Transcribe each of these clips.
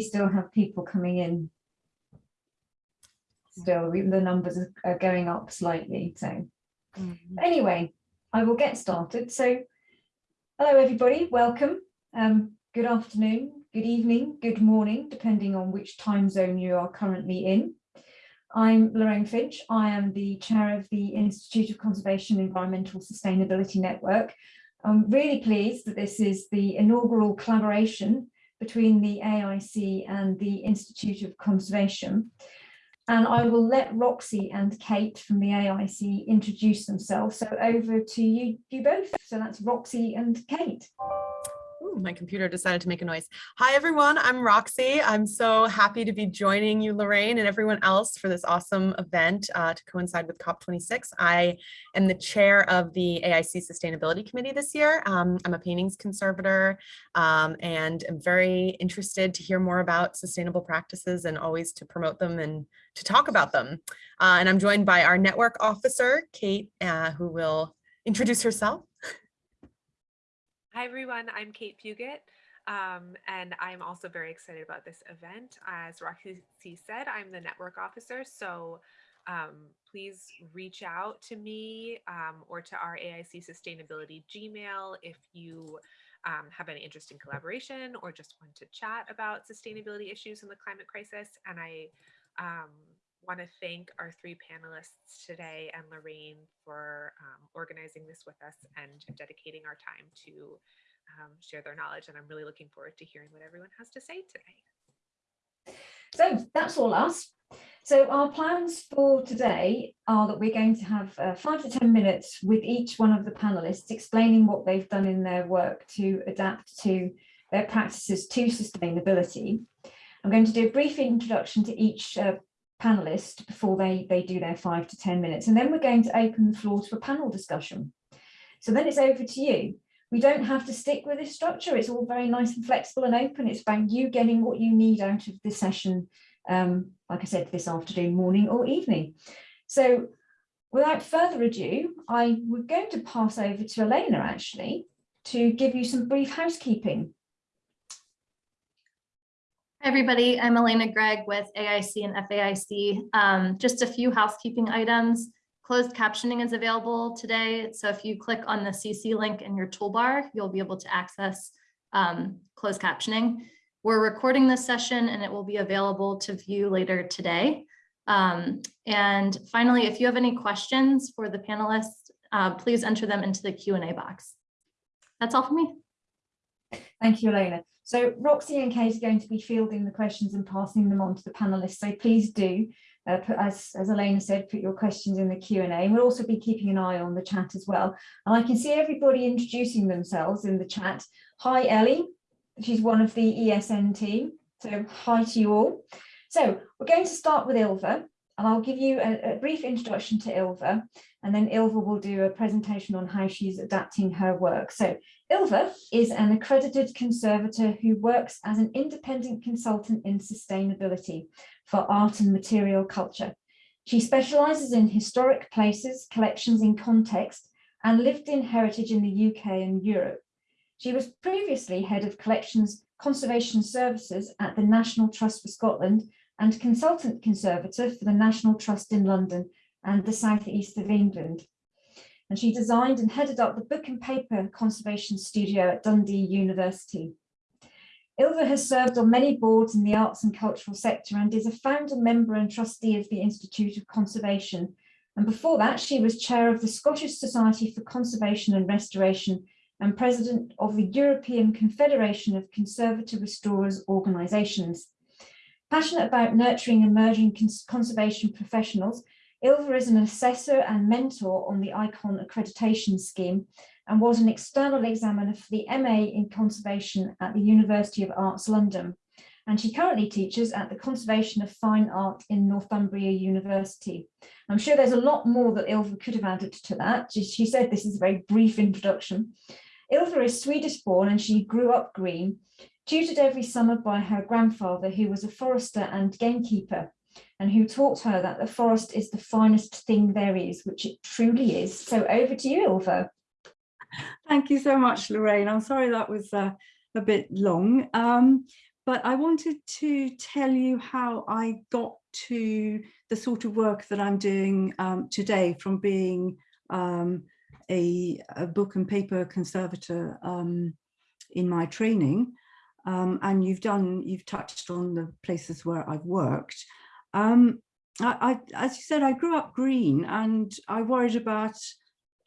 still have people coming in. Still, we- the numbers are- going up slightly, so. Anyway, I will get started. So, hello, everybody, welcome. Um, good afternoon, good evening, good morning, depending on which time zone you are currently in. I'm Lorraine Finch. I am the chair of the Institute of Conservation Environmental Sustainability Network. I'm really pleased that this is the inaugural collaboration between the AIC and the Institute of Conservation. And I will let Roxy and Kate from the AIC introduce themselves. So over to you, you both. So that's Roxy and Kate. Ooh, my computer decided to make a noise. Hi, everyone. I'm Roxy. I'm so happy to be joining you, Lorraine, and everyone else for this awesome event uh, to coincide with COP26. I am the chair of the AIC Sustainability Committee this year. Um, I'm a paintings conservator um, and am very interested to hear more about sustainable practices and always to promote them and to talk about them. Uh, and I'm joined by our network officer, Kate, uh, who will introduce herself. Hi everyone, I'm Kate Puget, um, and I'm also very excited about this event. As Roxy said, I'm the network officer, so um, please reach out to me um, or to our AIC Sustainability Gmail if you um, have any interest in collaboration or just want to chat about sustainability issues in the climate crisis. And I um, want to thank our three panelists today and Lorraine for um, organizing this with us and dedicating our time to um, share their knowledge. And I'm really looking forward to hearing what everyone has to say today. So that's all us. So our plans for today are that we're going to have uh, five to 10 minutes with each one of the panelists explaining what they've done in their work to adapt to their practices to sustainability. I'm going to do a brief introduction to each uh, panelist before they, they do their five to 10 minutes. And then we're going to open the floor to a panel discussion. So then it's over to you. We don't have to stick with this structure. It's all very nice and flexible and open. It's about you getting what you need out of this session, um, like I said, this afternoon, morning or evening. So without further ado, I we're going to pass over to Elena actually to give you some brief housekeeping. Everybody. I'm Elena Gregg with AIC and FAIC. Um, just a few housekeeping items. Closed captioning is available today. So if you click on the CC link in your toolbar, you'll be able to access um, closed captioning. We're recording this session and it will be available to view later today. Um, and finally, if you have any questions for the panelists, uh, please enter them into the Q&A box. That's all for me. Thank you, Elena. So Roxy and Kate are going to be fielding the questions and passing them on to the panelists. So please do, uh, put, as, as Elena said, put your questions in the Q&A. And We'll also be keeping an eye on the chat as well. And I can see everybody introducing themselves in the chat. Hi, Ellie. She's one of the ESN team. So hi to you all. So we're going to start with Ylva. And I'll give you a, a brief introduction to Ylva, and then Ylva will do a presentation on how she's adapting her work. So Ylva is an accredited conservator who works as an independent consultant in sustainability for art and material culture. She specialises in historic places, collections in context, and lived in heritage in the UK and Europe. She was previously head of collections conservation services at the National Trust for Scotland and consultant conservator for the National Trust in London and the South East of England. And she designed and headed up the book and paper conservation studio at Dundee University. Ylva has served on many boards in the arts and cultural sector and is a founder member and trustee of the Institute of Conservation. And before that, she was chair of the Scottish Society for Conservation and Restoration and president of the European Confederation of Conservator Restorers Organisations. Passionate about nurturing emerging cons conservation professionals, Ylva is an assessor and mentor on the ICON accreditation scheme and was an external examiner for the MA in Conservation at the University of Arts London. And she currently teaches at the Conservation of Fine Art in Northumbria University. I'm sure there's a lot more that Ylva could have added to that. She, said this is a very brief introduction. Ylva is Swedish born and she grew up green, tutored every summer by her grandfather, who was a forester and gamekeeper, and who taught her that the forest is the finest thing there is, which it truly is. So over to you, Ylva. Thank you so much, Lorraine. I'm sorry that was uh, a bit long, um, but I wanted to tell you how I got to the sort of work that I'm doing um, today from being um, a, a, book and paper conservator um, in my training. Um, and you've done, you've touched on the places where I've worked. Um, I, I, as you said, I grew up green and I worried about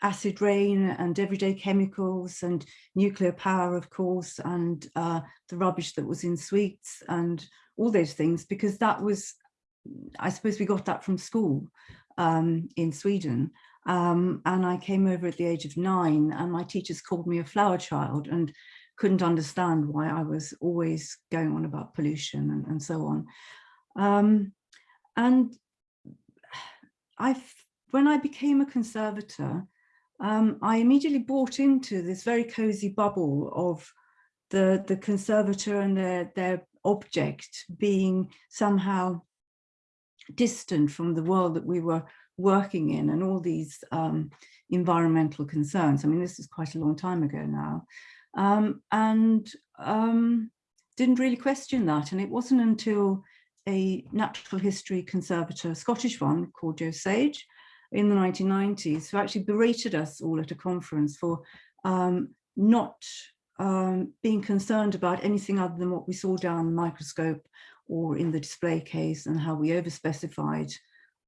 acid rain and everyday chemicals and nuclear power, of course, and uh, the rubbish that was in sweets and all those things, because that was, I suppose we got that from school um, in Sweden. Um, and I came over at the age of nine and my teachers called me a flower child and couldn't understand why I was always going on about pollution and, and so on. Um, and I, when I became a conservator, um, I immediately bought into this very cozy bubble of the, the conservator and their, their object being somehow distant from the world that we were working in and all these um, environmental concerns. I mean, this is quite a long time ago now. Um, and um, didn't really question that. And it wasn't until a natural history conservator, Scottish one called Joe Sage, in the 1990s who actually berated us all at a conference for um, not um, being concerned about anything other than what we saw down the microscope or in the display case and how we overspecified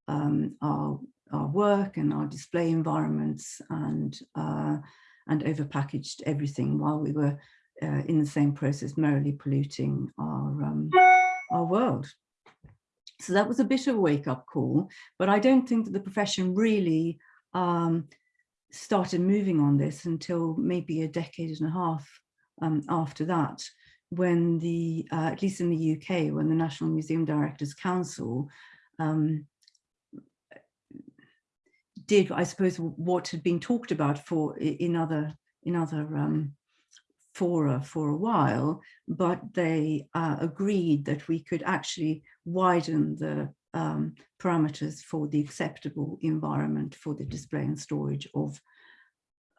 um, our, our work and our display environments and, uh, and overpackaged everything while we were uh, in the same process merrily polluting our, um, our world. So that was a bit of a wake up call, but I don't think that the profession really um, started moving on this until maybe a decade and a half um, after that, when the, uh, at least in the UK, when the National Museum Directors Council um, did, I suppose, what had been talked about for in other in other um, fora for a while, but they uh, agreed that we could actually widen the um, parameters for the acceptable environment for the display and storage of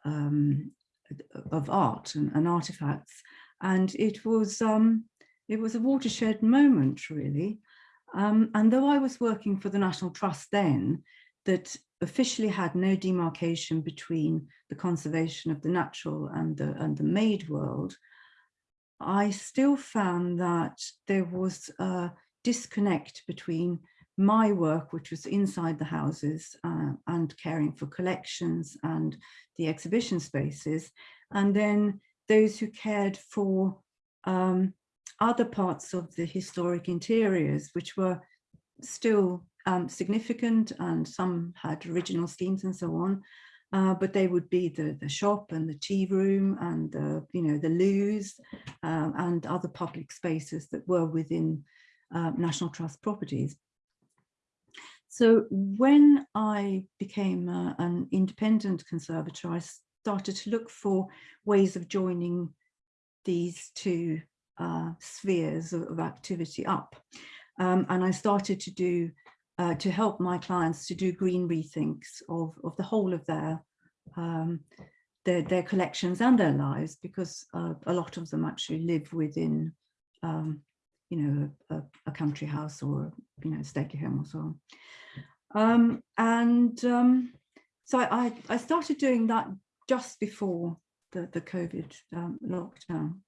um, of art and, and, artifacts. And it was um, it was a watershed moment, really. Um, and though I was working for the National Trust then, that officially had no demarcation between the conservation of the natural and the, and the made world, I still found that there was a disconnect between my work, which was inside the houses uh, and caring for collections and the exhibition spaces, and then those who cared for um, other parts of the historic interiors, which were still um, significant and some had original schemes and so on. Uh, but they would be the, the shop and the tea room and the, you know, the loos um, and other public spaces that were within uh, National Trust properties. So when I became uh, an independent conservator, I started to look for ways of joining these two uh, spheres of, of, activity up. Um, and I started to do uh, to help my clients to do green rethinks of, of the whole of their, um, their, their collections and their lives, because uh, a lot of them actually live within, um, you know, a, a, country house or, you know, stately home or so on. Um, and um, so I, I started doing that just before the, the COVID um, lockdown.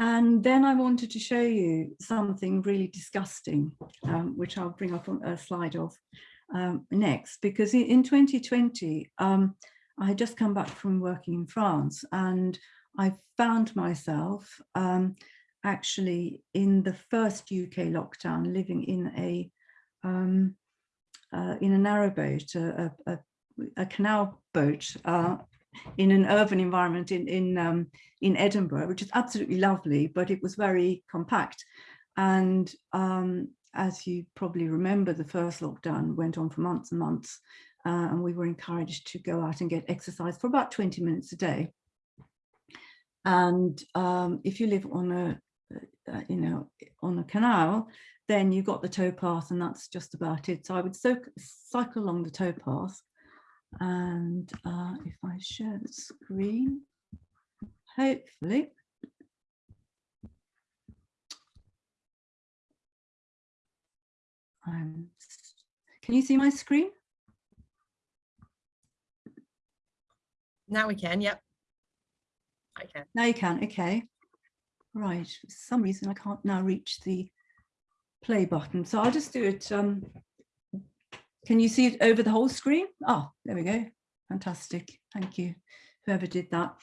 And then I wanted to show you something really disgusting, um, which I'll bring up on a slide of um, next, because in 2020, um, I had just come back from working in France and I found myself um, actually in the first UK lockdown living in a um, uh, in a narrowboat, a, a, a canal boat uh, in an urban environment in in um, in Edinburgh, which is absolutely lovely, but it was very compact. And um, as you probably remember, the first lockdown went on for months and months, uh, and we were encouraged to go out and get exercise for about 20 minutes a day. And um, if you live on a, uh, you know, on a canal, then you've got the towpath and that's just about it. So I would so cycle along the towpath and uh, if I share the screen, hopefully, um, can you see my screen? Now we can, yep. I can. Now you can, okay. Right, for some reason I can't now reach the play button. So I'll just do it um, can you see it over the whole screen? Oh, there we go. Fantastic, thank you, whoever did that.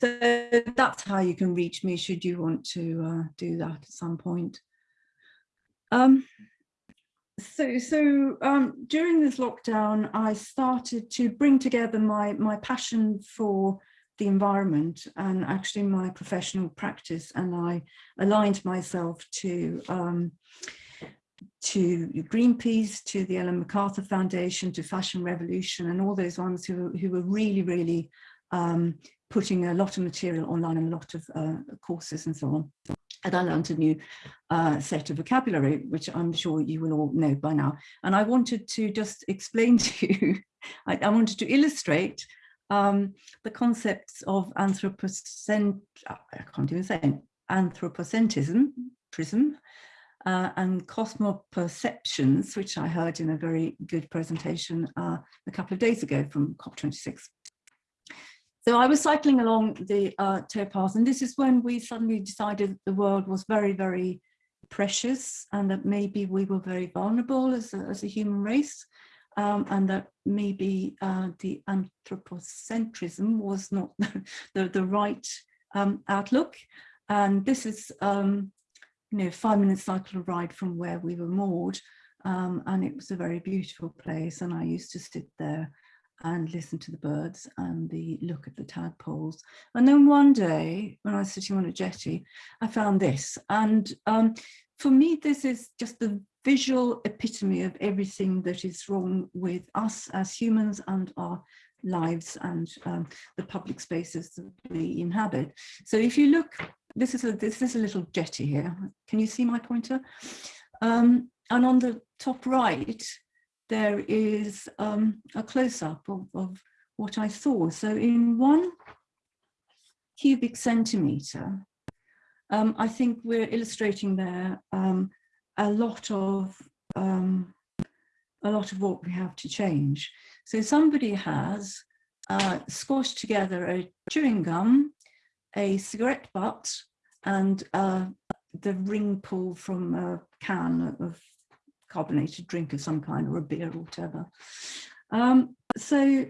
So that's how you can reach me should you want to uh, do that at some point. Um, so so um, during this lockdown, I started to bring together my my passion for the environment and actually my professional practice, and I aligned myself to um, to Greenpeace, to the Ellen MacArthur Foundation, to Fashion Revolution, and all those ones who who were really really um, putting a lot of material online and a lot of uh, courses and so on. And I learned a new uh, set of vocabulary, which I'm sure you will all know by now. And I wanted to just explain to you, I, I wanted to illustrate um, the concepts of anthropocent, I can't even say anthropocentrism, prism, uh, and cosmoperceptions, which I heard in a very good presentation uh, a couple of days ago from COP26. So I was cycling along the uh, towpath, and this is when we suddenly decided the world was very, very precious and that maybe we were very vulnerable as a, as a human race um, and that maybe uh, the anthropocentrism was not the, the right um, outlook. And this is, um, you know, five minute cycle ride from where we were moored. Um, and it was a very beautiful place. And I used to sit there and listen to the birds and the look at the tadpoles. And then one day when I was sitting on a jetty, I found this. And um, for me, this is just the visual epitome of everything that is wrong with us as humans and our lives and um, the public spaces that we inhabit. So if you look, this is a this is a little jetty here. Can you see my pointer? Um, and on the top right, there is um, a close-up of, of what I saw. So in one cubic centimetre, um, I think we're illustrating there um, a lot of um, a lot of what we have to change. So somebody has uh, squashed together a chewing gum, a cigarette butt, and uh, the ring pull from a can of carbonated drink of some kind or a beer or whatever. Um, so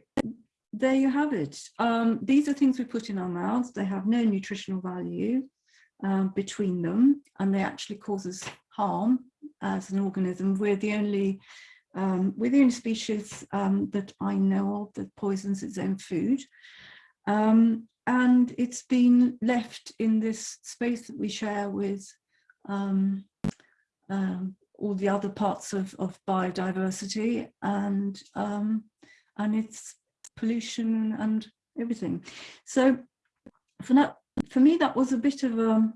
there you have it. Um, these are things we put in our mouths. They have no nutritional value um, between them and they actually cause us harm as an organism. We're the only um, we're the only species um, that I know of that poisons its own food. Um, and it's been left in this space that we share with um, um, all the other parts of, of biodiversity and um, and it's pollution and everything. So for that, for me, that was a bit of a,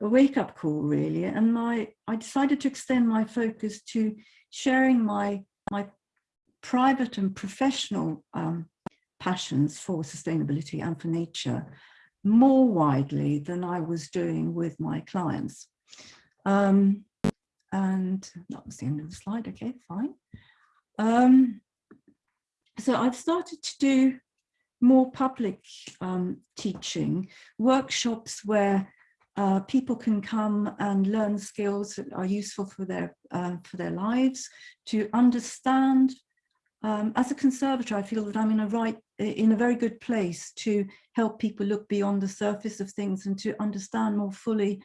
a wake-up call, really. And my I decided to extend my focus to sharing my my private and professional um, passions for sustainability and for nature more widely than I was doing with my clients. Um, and that was the end of the slide. Okay, fine. Um, so I've started to do more public um, teaching, workshops where uh, people can come and learn skills that are useful for their uh, for their lives, to understand. Um, as a conservator, I feel that I'm in a right in a very good place to help people look beyond the surface of things and to understand more fully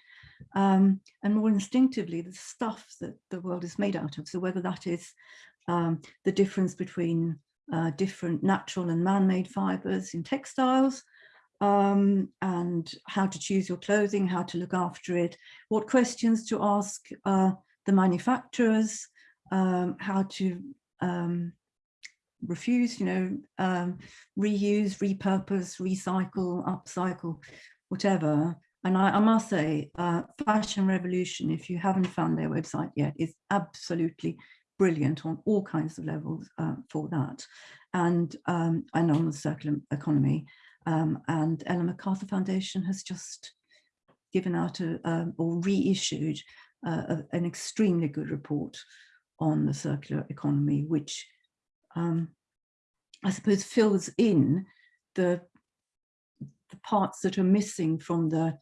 um, and more instinctively the stuff that the world is made out of. So whether that is um, the difference between uh, different natural and man-made fibers in textiles, um, and how to choose your clothing, how to look after it, what questions to ask uh, the manufacturers, um, how to um, refuse, you know, um, reuse, repurpose, recycle, upcycle, whatever. And I, I must say, uh, Fashion Revolution, if you haven't found their website yet, is absolutely brilliant on all kinds of levels uh, for that. And, um, and on the circular economy. Um, and Ellen MacArthur Foundation has just given out a, or reissued uh, a- an extremely good report on the circular economy, which um, I suppose fills in the, the parts that are missing from the,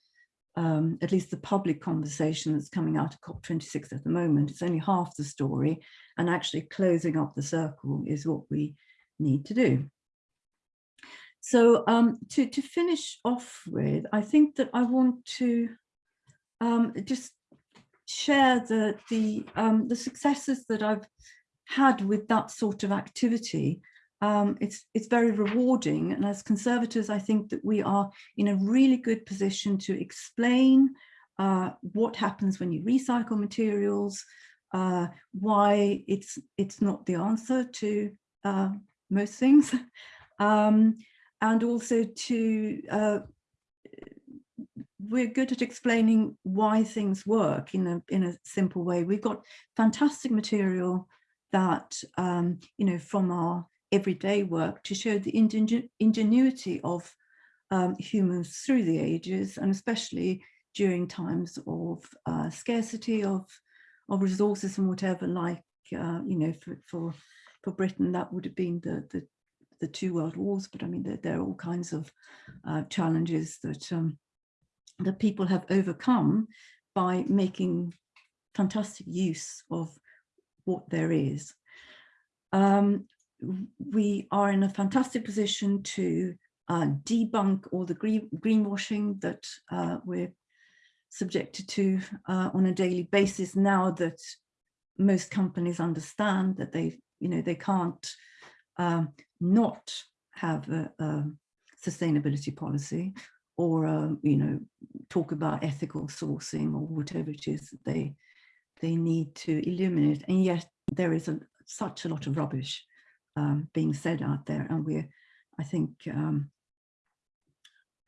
um, at least the public conversation that's coming out of COP26 at the moment. It's only half the story and actually closing up the circle is what we need to do. So um, to, to finish off with, I think that I want to um, just share the, the, um, the successes that I've had with that sort of activity. Um, it's, it's very rewarding. And as conservators, I think that we are in a really good position to explain uh, what happens when you recycle materials, uh, why it's, it's not the answer to uh, most things. Um, and also to uh, we're good at explaining why things work in a in a simple way. We've got fantastic material that um, you know from our everyday work to show the ingen ingenuity of um, humans through the ages and especially during times of uh, scarcity of of resources and whatever like uh, you know for, for for Britain that would have been the the the two world wars, but I mean, there, there are all kinds of uh, challenges that um, that people have overcome by making fantastic use of what there is. Um, we are in a fantastic position to uh, debunk all the green, greenwashing that uh, we're subjected to uh, on a daily basis now that most companies understand that they, you know, they can't um, not have a, a sustainability policy or, um, you know, talk about ethical sourcing or whatever it is that they, they need to illuminate. And yet there is a, such a lot of rubbish um, being said out there. And we're, I think, um,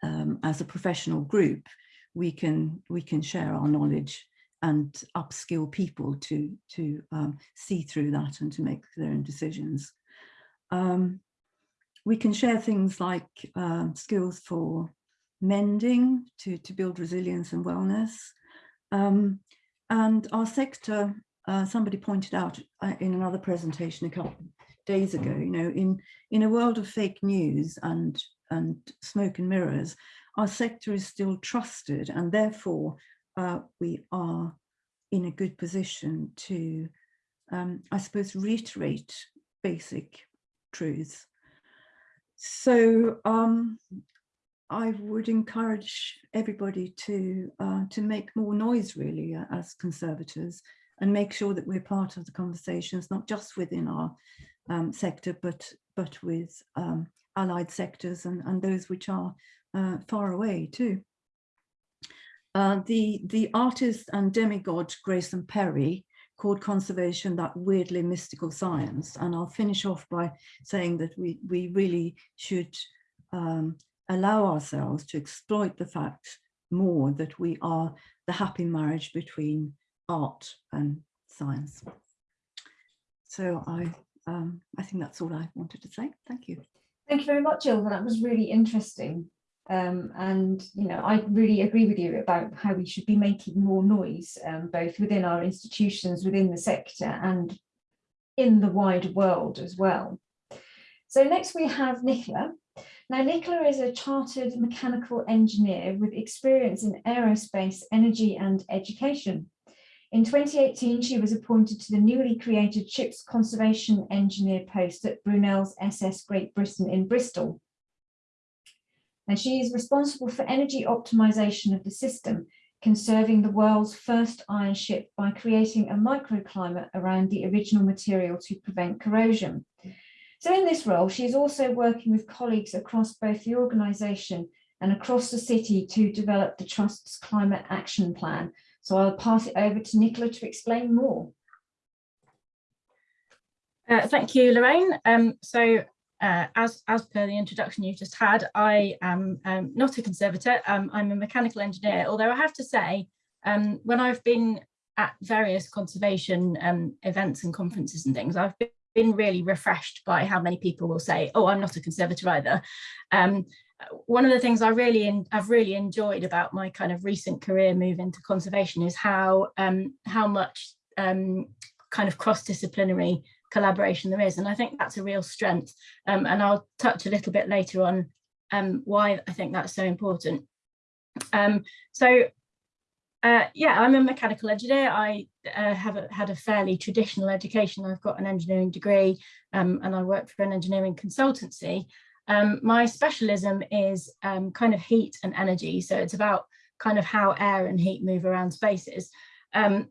um, as a professional group, we can, we can share our knowledge and upskill people to, to um, see through that and to make their own decisions. Um, we can share things like uh, skills for mending to, to build resilience and wellness. Um, and our sector, uh, somebody pointed out uh, in another presentation a couple days ago, you know, in, in a world of fake news and, and smoke and mirrors, our sector is still trusted and therefore uh, we are in a good position to, um, I suppose, reiterate basic truths. So um, I would encourage everybody to uh, to make more noise really uh, as conservators and make sure that we're part of the conversations, not just within our um, sector, but but with um, allied sectors and, and those which are uh, far away too. Uh, the, the artist and demigod Grayson Perry called conservation that weirdly mystical science. And I'll finish off by saying that we, we really should um, allow ourselves to exploit the fact more that we are the happy marriage between art and science. So I, um, I think that's all I wanted to say. Thank you. Thank you very much, Ylva. That was really interesting. Um, and, you know, I really agree with you about how we should be making more noise, um, both within our institutions, within the sector and in the wider world as well. So next we have Nicola. Now, Nicola is a chartered mechanical engineer with experience in aerospace, energy and education. In 2018, she was appointed to the newly created Ships Conservation Engineer post at Brunel's SS Great Britain in Bristol and she is responsible for energy optimization of the system, conserving the world's first iron ship by creating a microclimate around the original material to prevent corrosion. So in this role, she is also working with colleagues across both the organisation and across the city to develop the Trust's climate action plan. So I'll pass it over to Nicola to explain more. Uh, thank you, Lorraine. Um, so uh, as, as per the introduction you've just had, I am um, not a conservator, um, I'm a mechanical engineer, although I have to say, um, when I've been at various conservation um, events and conferences and things, I've been really refreshed by how many people will say, oh, I'm not a conservator either. Um, one of the things I really in, I've really enjoyed about my kind of recent career move into conservation is how um, how much um, kind of cross-disciplinary collaboration there is, and I think that's a real strength. Um, and I'll touch a little bit later on um, why I think that's so important. Um, so uh, yeah, I'm a mechanical engineer. I uh, have a, had a fairly traditional education. I've got an engineering degree um, and I work for an engineering consultancy. Um, my specialism is um, kind of heat and energy. So it's about kind of how air and heat move around spaces. Um,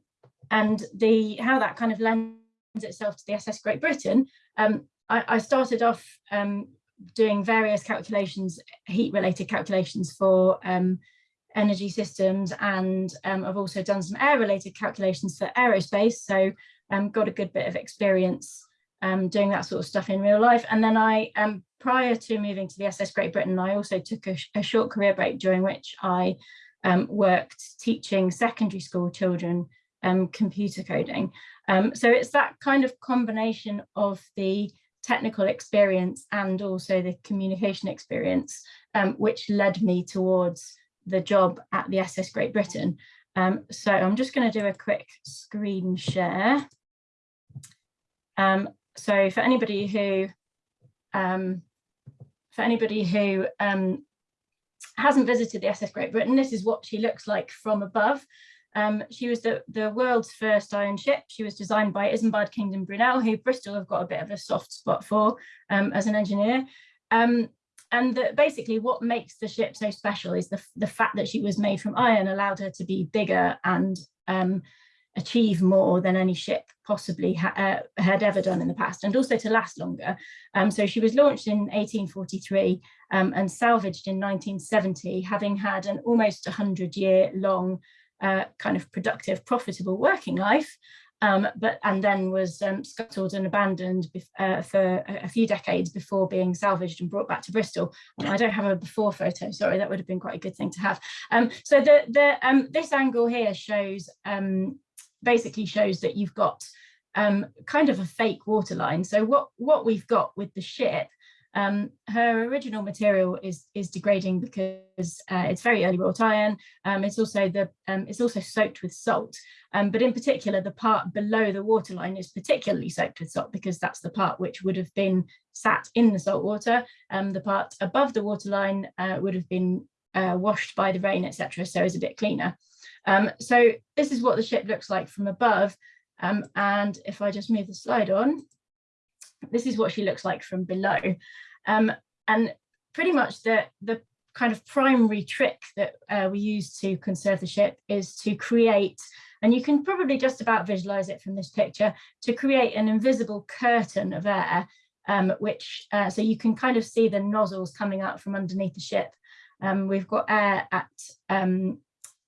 and the how that kind of lends itself to the SS Great Britain. Um, I, I, started off um, doing various calculations, heat related calculations for energy systems and um, I've also done some air related calculations for aerospace. So um, got a good bit of experience um, doing that sort of stuff in real life. And then I um, prior to moving to the SS Great Britain I also took a, a short career break during which I um, worked teaching secondary school children um, computer coding. Um, so it's that kind of combination of the technical experience and also the communication experience which led me towards the job at the SS Great Britain. Um, so I'm just going to do a quick screen share. Um, so for anybody who um, for anybody who um, hasn't visited the SS Great Britain, this is what she looks like from above. Um, she was the, the world's first iron ship. She was designed by Isambard Kingdom Brunel, who Bristol have got a bit of a soft spot for um, as an engineer. Um, and the, basically what makes the ship so special is the, the fact that she was made from iron allowed her to be bigger and um, achieve more than any ship possibly ha uh, had ever done in the past and also to last longer. Um, so she was launched in 1843 um, and salvaged in 1970 having had an almost 100 year long uh, kind of productive profitable working life um, but and then was um, scuttled and abandoned uh, for a, few decades before being salvaged and brought back to Bristol. I don't have a before photo, sorry, that would have been quite a good thing to have. Um, so the, the, um, this angle here shows, um, basically shows that you've got kind of a fake waterline. So what, what we've got with the ship um, her original material is is degrading because uh, it's very early wrought iron. Um, it's also the um, it's also soaked with salt, um, but in particular the part below the waterline is particularly soaked with salt because that's the part which would have been sat in the salt water. Um, the part above the waterline uh, would have been uh, washed by the rain, etc. So is a bit cleaner. Um, so this is what the ship looks like from above. and if I just move the slide on, this is what she looks like from below. Um, and pretty much the, the kind of primary trick that uh, we use to conserve the ship is to create, and you can probably just about visualize it from this picture, to create an invisible curtain of air, um, which, uh, so you can kind of see the nozzles coming out from underneath the ship. Um, we've got air at, um,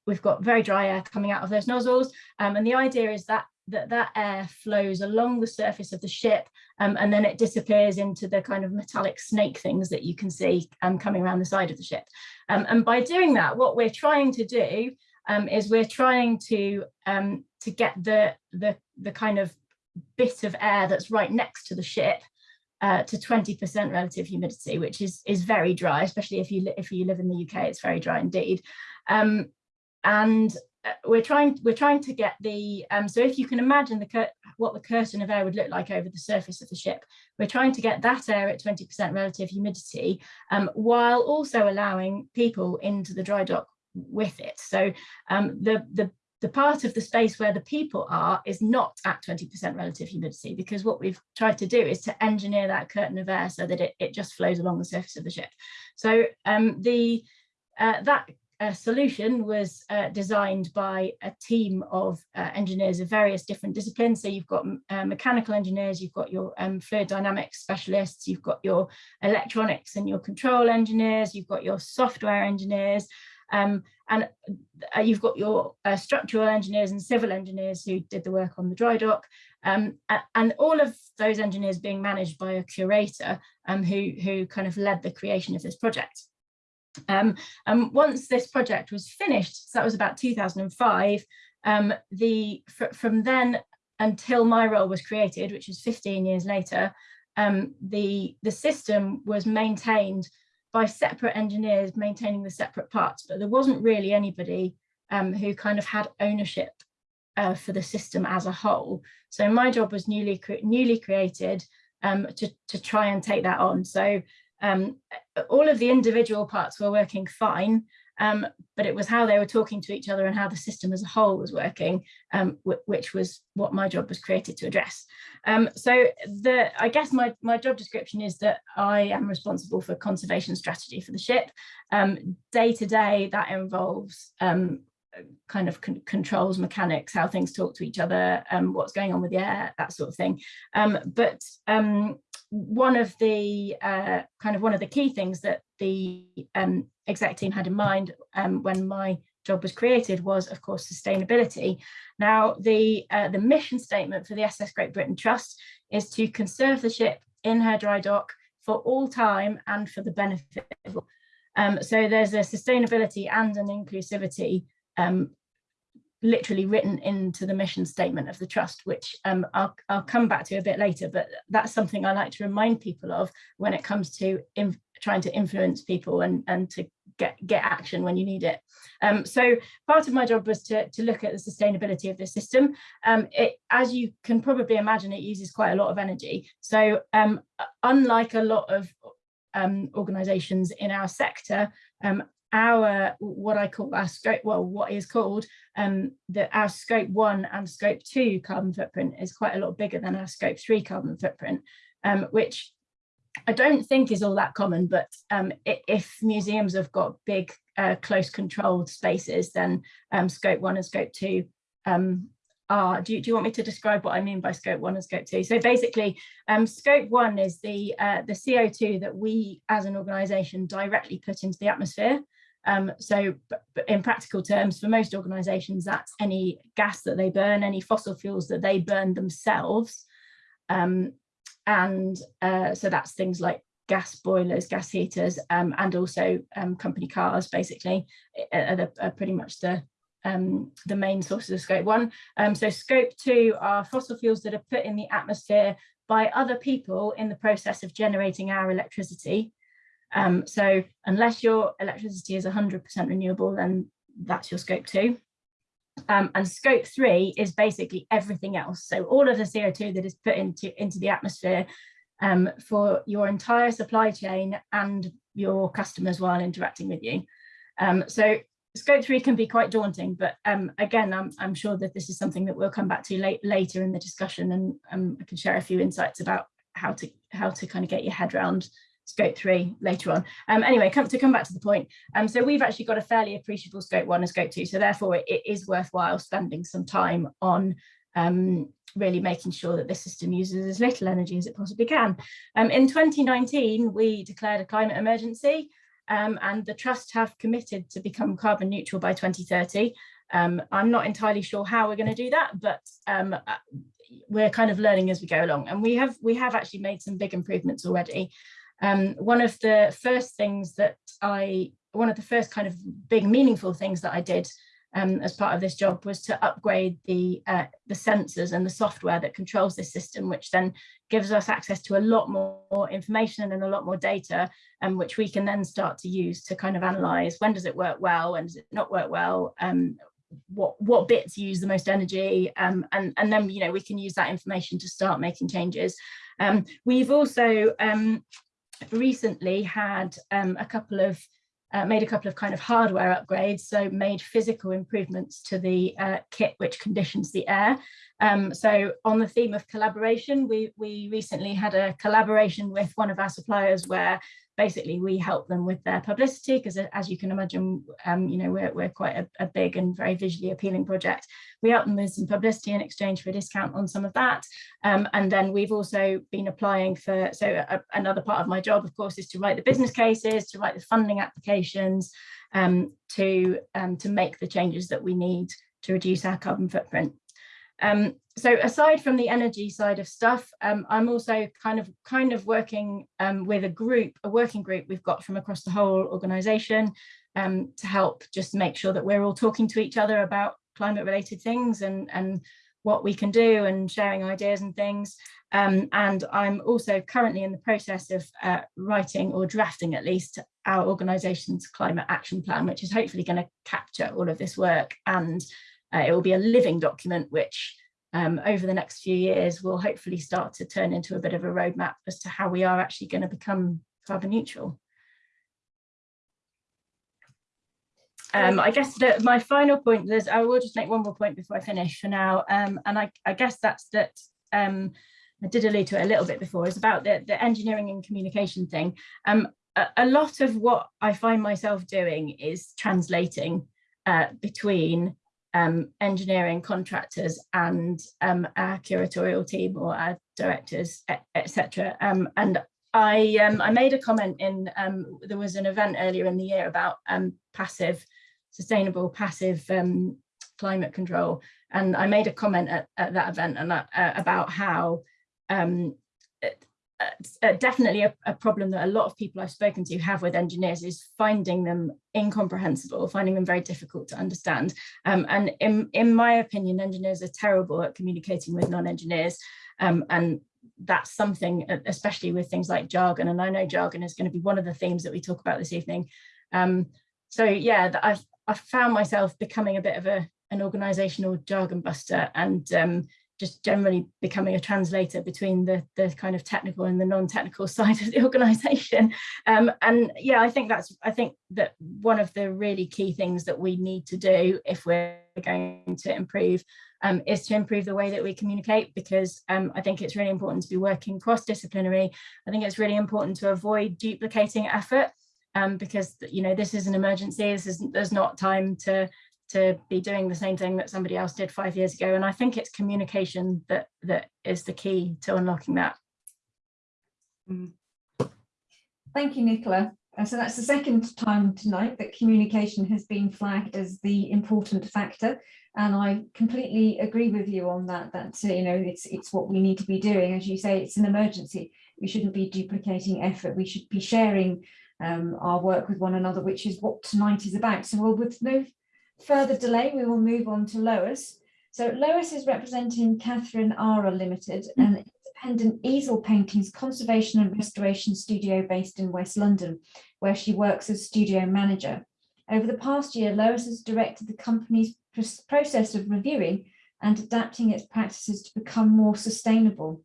we've got very dry air coming out of those nozzles. Um, and the idea is that that that air flows along the surface of the ship um, and then it disappears into the kind of metallic snake things that you can see um, coming around the side of the ship. Um, and by doing that, what we're trying to do um, is we're trying to um, to get the, the, the kind of bit of air that's right next to the ship uh, to 20% relative humidity, which is, is very dry, especially if you, if you live in the UK, it's very dry indeed. Um, and we're trying we're trying to get the um, so if you can imagine the what the curtain of air would look like over the surface of the ship we're trying to get that air at 20 percent relative humidity um, while also allowing people into the dry dock with it. So um, the the the part of the space where the people are is not at 20 percent relative humidity because what we've tried to do is to engineer that curtain of air so that it, it just flows along the surface of the ship. So um, the uh, that uh, solution was uh, designed by a team of uh, engineers of various different disciplines. So you've got uh, mechanical engineers, you've got your um, fluid dynamics specialists, you've got your electronics and your control engineers, you've got your software engineers, um, and uh, you've got your uh, structural engineers and civil engineers who did the work on the dry dock. Um, and all of those engineers being managed by a curator um, who, who kind of led the creation of this project. Um, and once this project was finished, so that was about 2005, um, the from then until my role was created, which is 15 years later, um, the, the system was maintained by separate engineers maintaining the separate parts, but there wasn't really anybody um, who kind of had ownership uh, for the system as a whole. So my job was newly newly created um, to, to try and take that on. So um, all of the individual parts were working fine, um, but it was how they were talking to each other and how the system as a whole was working, um, which was what my job was created to address. Um, so the, I guess my, my job description is that I am responsible for conservation strategy for the ship. Um, day to day, that involves um, kind of con controls mechanics, how things talk to each other, um, what's going on with the air, that sort of thing. But one of the uh, kind of one of the key things that the um, exec team had in mind um, when my job was created was, of course, sustainability. Now, the uh, the mission statement for the SS Great Britain Trust is to conserve the ship in her dry dock for all time and for the benefit of all. Um, so there's a sustainability and an inclusivity um, literally written into the mission statement of the trust, which um, I'll, I'll come back to a bit later, but that's something I like to remind people of when it comes to trying to influence people and, and to get, get action when you need it. Um, so part of my job was to, to look at the sustainability of the system. Um, it, as you can probably imagine, it uses quite a lot of energy. So um, unlike a lot of um, organizations in our sector, um, our what I call our scope, well, what is called um, that our scope one and scope two carbon footprint is quite a lot bigger than our scope three carbon footprint, um, which I don't think is all that common, but um, if museums have got big, uh, close controlled spaces, then um, scope one and scope two um, are, do you, do you want me to describe what I mean by scope one and scope two? So basically, um, scope one is the, uh, the CO2 that we as an organization directly put into the atmosphere. Um, so in practical terms, for most organisations, that's any gas that they burn, any fossil fuels that they burn themselves. Um, and uh, so that's things like gas boilers, gas heaters, um, and also um, company cars, basically, are, the, are pretty much the um, the main sources of scope one. Um, so scope two are fossil fuels that are put in the atmosphere by other people in the process of generating our electricity. Um, so unless your electricity is 100% renewable, then that's your scope two. Um, and scope three is basically everything else. So all of the CO2 that is put into, into the atmosphere um, for your entire supply chain and your customers while interacting with you. Um, so scope three can be quite daunting, but um, again, I'm, I'm, sure that this is something that we'll come back to late, later in the discussion and um, I can share a few insights about how to how to kind of get your head around scope three later on. Um, anyway, come to come back to the point. Um, so we've actually got a fairly appreciable scope one and scope two. So therefore it, it is worthwhile spending some time on um, really making sure that the system uses as little energy as it possibly can. Um, in 2019, we declared a climate emergency um, and the trust have committed to become carbon neutral by 2030. Um, I'm not entirely sure how we're going to do that, but uh, we're kind of learning as we go along and we have we have actually made some big improvements already um, one of the first things that I, one of the first kind of big meaningful things that I did um, as part of this job was to upgrade the uh, the sensors and the software that controls this system, which then gives us access to a lot more information and a lot more data, um, which we can then start to use to kind of analyze when does it work well, when does it not work well, um, what what bits use the most energy, um, and and then you know we can use that information to start making changes. Um, we've also um, recently had um, a couple of uh, made a couple of kind of hardware upgrades, so made physical improvements to the uh, kit which conditions the air. Um, so on the theme of collaboration, we, we recently had a collaboration with one of our suppliers where basically we help them with their publicity because as you can imagine, um, you know, we're, we're quite a, a, big and very visually appealing project. We help them with some publicity in exchange for a discount on some of that. Um, and then we've also been applying for, so a, another part of my job, of course, is to write the business cases, to write the funding applications, um, to, um, to make the changes that we need to reduce our carbon footprint. Um, so aside from the energy side of stuff, um, I'm also kind of kind of working um, with a group, a working group we've got from across the whole organisation um, to help just make sure that we're all talking to each other about climate related things and, and what we can do and sharing ideas and things. Um, and I'm also currently in the process of uh, writing or drafting at least our organisation's climate action plan, which is hopefully going to capture all of this work and uh, it will be a living document which um, over the next few years will hopefully start to turn into a bit of a roadmap as to how we are actually going to become carbon neutral. Um, I guess that my final point is I will just make one more point before I finish for now. Um, and I, I, guess that's that um, I did allude to it a little bit before is about the, the engineering and communication thing. Um, a, a, lot of what I find myself doing is translating uh, between um, engineering contractors and um, our curatorial team or our directors, etc. Um, and I, um, I made a comment in, um, there was an event earlier in the year about um, passive, sustainable passive climate control. And I made a comment at, at that event and uh, about how uh, definitely a, a, problem that a lot of people I've spoken to have with engineers is finding them incomprehensible, finding them very difficult to understand. Um, and in, in my opinion, engineers are terrible at communicating with non-engineers. Um, and that's something, especially with things like jargon. And I know jargon is going to be one of the themes that we talk about this evening. Um, so yeah, I've, I've found myself becoming a bit of a, an organizational jargon buster and um, just generally becoming a translator between the, the kind of technical and the non-technical side of the organization. Um, and yeah, I think that's, I think that one of the really key things that we need to do if we're going to improve um, is to improve the way that we communicate because um, I think it's really important to be working cross-disciplinary. I think it's really important to avoid duplicating effort um, because you know this is an emergency. This is there's not time to to be doing the same thing that somebody else did five years ago. And I think it's communication that that is the key to unlocking that. Mm. Thank you, Nicola. So that's the second time tonight that communication has been flagged as the important factor. And I completely agree with you on that, that, uh, you know, it's, it's what we need to be doing. As you say, it's an emergency. We shouldn't be duplicating effort. We should be sharing um, our work with one another, which is what tonight is about. So we'll, with no further delay, we will move on to Lois. So Lois is representing Catherine Ara Limited, hmm. an independent easel paintings conservation and restoration studio based in West London, where she works as studio manager. Over the past year, Lois has directed the company's process of reviewing and adapting its practices to become more sustainable,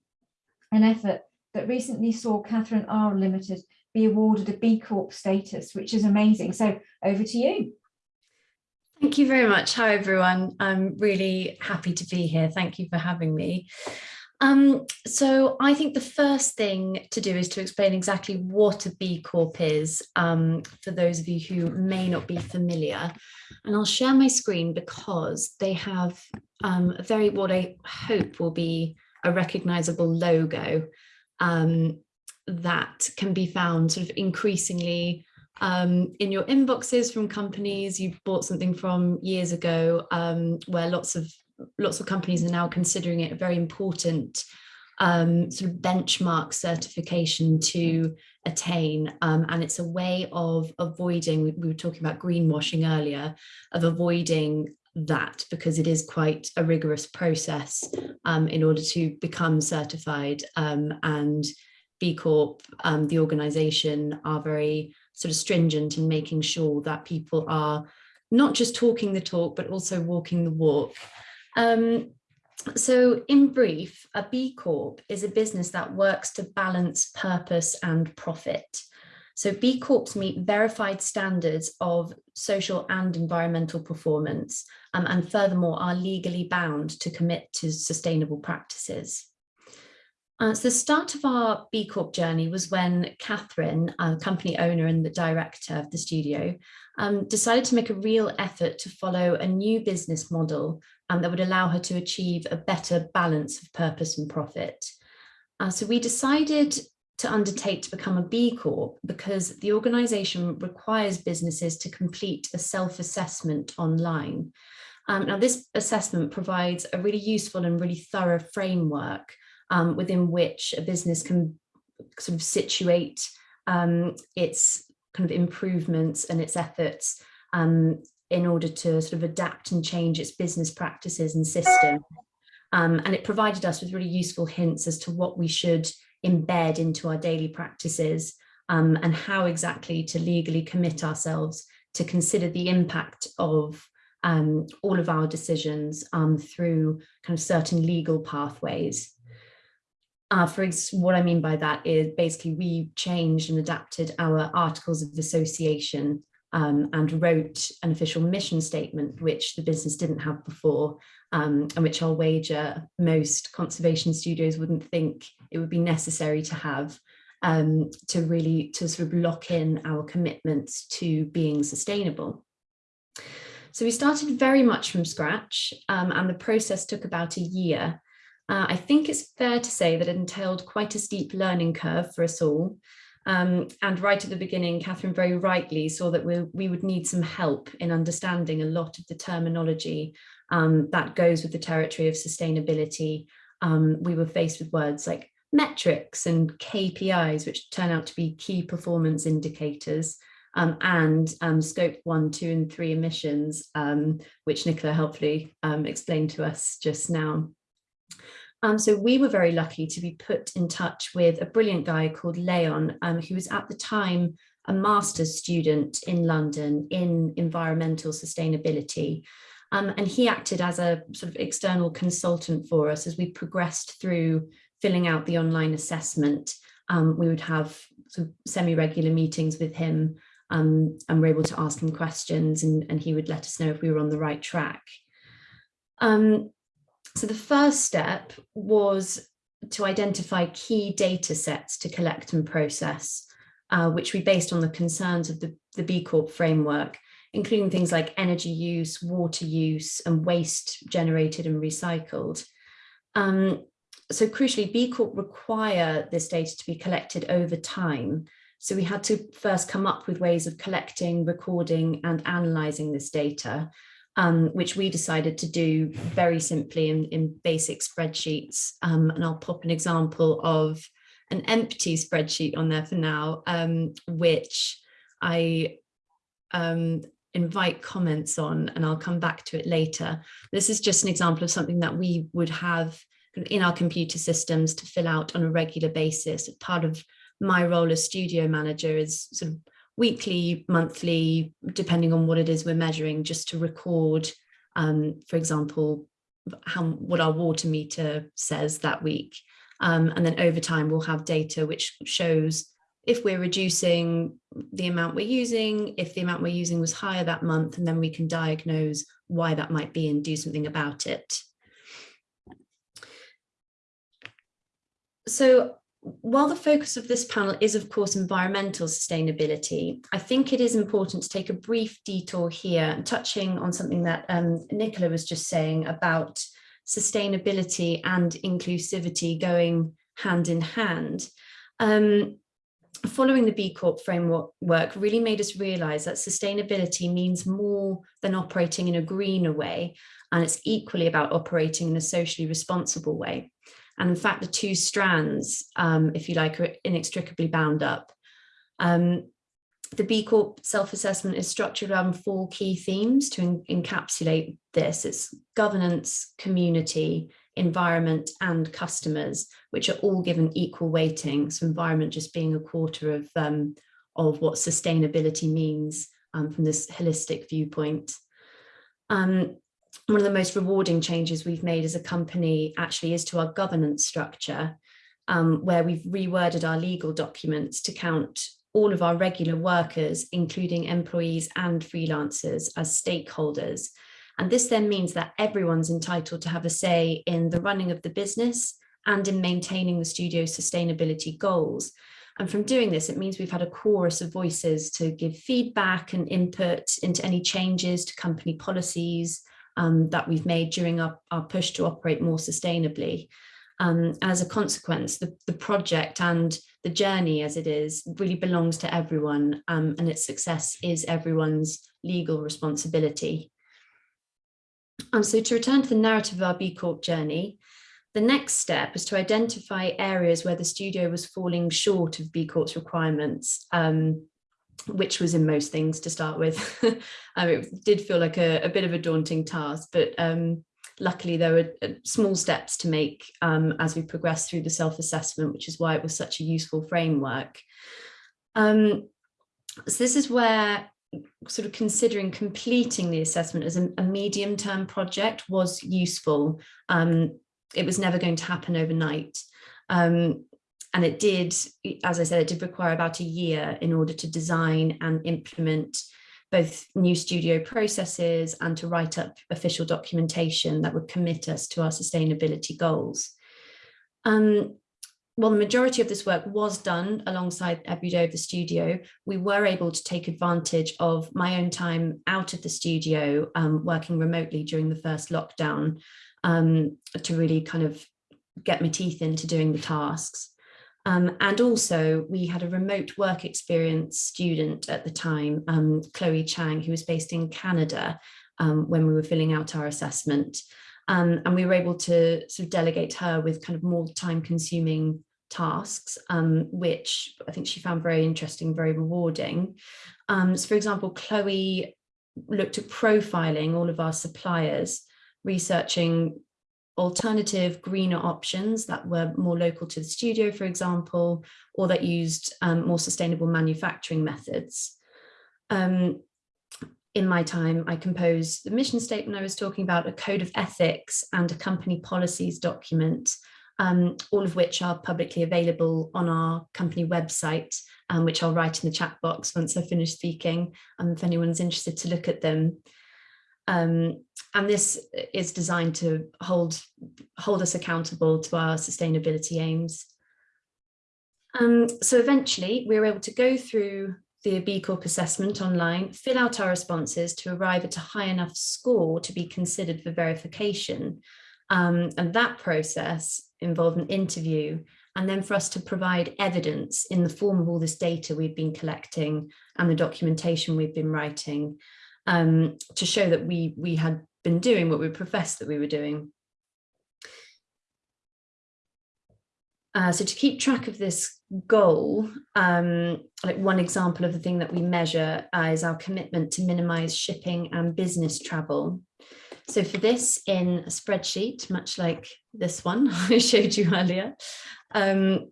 an effort that recently saw Catherine Ara Limited be awarded a B Corp status, which is amazing. So over to you. Thank you very much. Hi, everyone. I'm really happy to be here. Thank you for having me. Um, so I think the first thing to do is to explain exactly what a B Corp is um, for those of you who may not be familiar. And I'll share my screen because they have um, a very, what I hope will be a recognizable logo um, that can be found sort of increasingly um, in your inboxes from companies you've bought something from years ago um, where lots of lots of companies are now considering it a very important um, sort of benchmark certification to attain. Um, and it's a way of avoiding we, we were talking about greenwashing earlier of avoiding that because it is quite a rigorous process um, in order to become certified um, and B Corp, um, the organization are very sort of stringent in making sure that people are not just talking the talk, but also walking the walk. Um, so in brief, a B Corp is a business that works to balance purpose and profit. So B Corps meet verified standards of social and environmental performance, um, and furthermore are legally bound to commit to sustainable practices. Uh, so the start of our B Corp journey was when Catherine, a company owner and the director of the studio, um, decided to make a real effort to follow a new business model um, that would allow her to achieve a better balance of purpose and profit. Uh, so we decided to undertake to become a B Corp because the organisation requires businesses to complete a self-assessment online. Um, now this assessment provides a really useful and really thorough framework um, within which a business can sort of situate um, its kind of improvements and its efforts um, in order to sort of adapt and change its business practices and systems. Um, and it provided us with really useful hints as to what we should embed into our daily practices um, and how exactly to legally commit ourselves to consider the impact of um, all of our decisions um, through kind of certain legal pathways. Uh, for what I mean by that is basically we changed and adapted our articles of association um, and wrote an official mission statement, which the business didn't have before, um, and which I'll wager most conservation studios wouldn't think it would be necessary to have um, to really to sort of lock in our commitments to being sustainable. So we started very much from scratch um, and the process took about a year. Uh, I think it's fair to say that it entailed quite a steep learning curve for us all. Um, and right at the beginning, Catherine very rightly saw that we, we would need some help in understanding a lot of the terminology um, that goes with the territory of sustainability. Um, we were faced with words like metrics and KPIs, which turn out to be key performance indicators, um, and um, scope one, two, and three emissions, um, which Nicola helpfully um, explained to us just now. Um, so we were very lucky to be put in touch with a brilliant guy called Leon, um, who was at the time a master's student in London in environmental sustainability. and he acted as a sort of external consultant for us as we progressed through filling out the online assessment. we would have sort of semi-regular meetings with him um, and we're able to ask him questions and, and he would let us know if we were on the right track. Um, so the first step was to identify key data sets to collect and process, uh, which we based on the concerns of the, the B Corp framework, including things like energy use, water use, and waste generated and recycled. Um, so crucially, B Corp require this data to be collected over time so we had to first come up with ways of collecting, recording and analysing this data, um, which we decided to do very simply in, in basic spreadsheets. Um, and I'll pop an example of an empty spreadsheet on there for now, um, which I um, invite comments on and I'll come back to it later. This is just an example of something that we would have in our computer systems to fill out on a regular basis. part of my role as studio manager is sort of weekly, monthly, depending on what it is we're measuring, just to record, um, for example, how what our water meter says that week. Um, and then over time, we'll have data which shows if we're reducing the amount we're using, if the amount we're using was higher that month, and then we can diagnose why that might be and do something about it. So while the focus of this panel is, of course, environmental sustainability, I think it is important to take a brief detour here, touching on something that um, Nicola was just saying about sustainability and inclusivity going hand in hand. Um, following the B Corp framework really made us realize that sustainability means more than operating in a greener way, and it's equally about operating in a socially responsible way. And in fact, the two strands, um, if you like, are inextricably bound up. Um, the B Corp self-assessment is structured around four key themes to encapsulate this. It's governance, community, environment and customers, which are all given equal weighting. So environment just being a quarter of, um, of what sustainability means um, from this holistic viewpoint. Um, one of the most rewarding changes we've made as a company actually is to our governance structure, um, where we've reworded our legal documents to count all of our regular workers, including employees and freelancers as stakeholders. And this then means that everyone's entitled to have a say in the running of the business and in maintaining the studio's sustainability goals. And from doing this, it means we've had a chorus of voices to give feedback and input into any changes to company policies, um, that we've made during our, our push to operate more sustainably. Um, as a consequence, the, the project and the journey as it is really belongs to everyone um, and its success is everyone's legal responsibility. Um, so to return to the narrative of our B Corp journey, the next step is to identify areas where the studio was falling short of B Corp's requirements um, which was in most things to start with. um, it did feel like a, a, bit of a daunting task, but um, luckily there were uh, small steps to make um, as we progressed through the self-assessment, which is why it was such a useful framework. Um, so this is where sort of considering completing the assessment as a, a medium-term project was useful. Um, it was never going to happen overnight. Um, and it did, as I said, it did require about a year in order to design and implement both new studio processes and to write up official documentation that would commit us to our sustainability goals. Um, while the majority of this work was done alongside every day of the studio, we were able to take advantage of my own time out of the studio, um, working remotely during the first lockdown um, to really kind of get my teeth into doing the tasks. Um, and also we had a remote work experience student at the time, um, Chloe Chang, who was based in Canada um, when we were filling out our assessment. Um, and we were able to sort of delegate her with kind of more time consuming tasks, um, which I think she found very interesting, very rewarding. Um, so for example, Chloe looked at profiling all of our suppliers, researching alternative greener options that were more local to the studio, for example, or that used um, more sustainable manufacturing methods. Um, in my time, I composed the mission statement I was talking about, a code of ethics and a company policies document, um, all of which are publicly available on our company website, um, which I'll write in the chat box once I finish speaking, um, if anyone's interested to look at them. Um, and this is designed to hold, hold us accountable to our sustainability aims. Um, so eventually we were able to go through the B Corp assessment online, fill out our responses to arrive at a high enough score to be considered for verification. Um, and that process involved an interview and then for us to provide evidence in the form of all this data we've been collecting and the documentation we've been writing um, to show that we, we had been doing what we professed that we were doing. Uh, so to keep track of this goal, um, like one example of the thing that we measure uh, is our commitment to minimize shipping and business travel. So for this in a spreadsheet, much like this one I showed you earlier, um,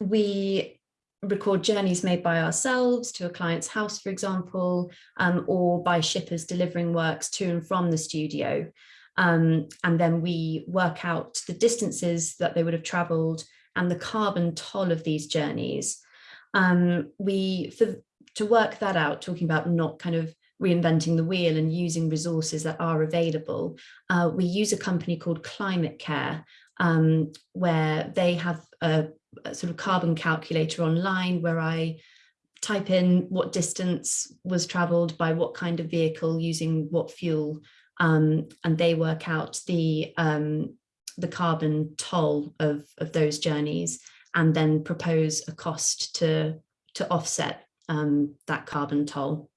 we record journeys made by ourselves to a client's house, for example, um, or by shippers delivering works to and from the studio. Um, and then we work out the distances that they would have traveled and the carbon toll of these journeys. Um, we, for, to work that out, talking about not kind of reinventing the wheel and using resources that are available, uh, we use a company called Climate Care, um, where they have a, a sort of carbon calculator online where I type in what distance was traveled by what kind of vehicle using what fuel um, and they work out the um, the carbon toll of, of those journeys and then propose a cost to to offset um, that carbon toll.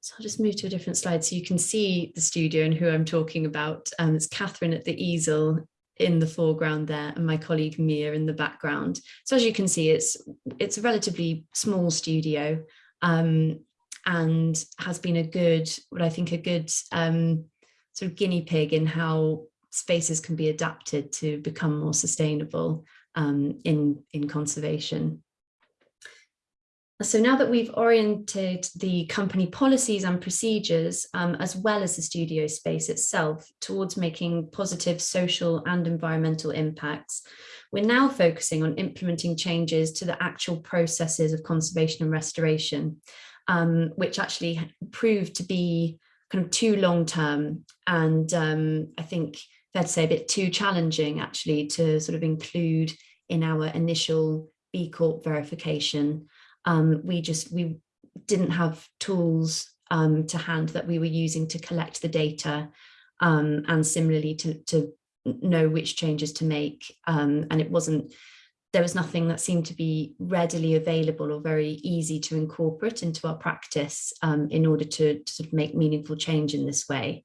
So I'll just move to a different slide so you can see the studio and who I'm talking about. Um, it's Catherine at the easel in the foreground there and my colleague Mia in the background. So as you can see, it's it's a relatively small studio um, and has been a good, what I think a good um, sort of guinea pig in how spaces can be adapted to become more sustainable um, in, in conservation. So now that we've oriented the company policies and procedures, um, as well as the studio space itself, towards making positive social and environmental impacts, we're now focusing on implementing changes to the actual processes of conservation and restoration, um, which actually proved to be kind of too long term and um, I think fair to say a bit too challenging actually to sort of include in our initial B Corp verification um, we just we didn't have tools um, to hand that we were using to collect the data um, and similarly to, to know which changes to make um, and it wasn't there was nothing that seemed to be readily available or very easy to incorporate into our practice um, in order to, to, sort of make meaningful change in this way.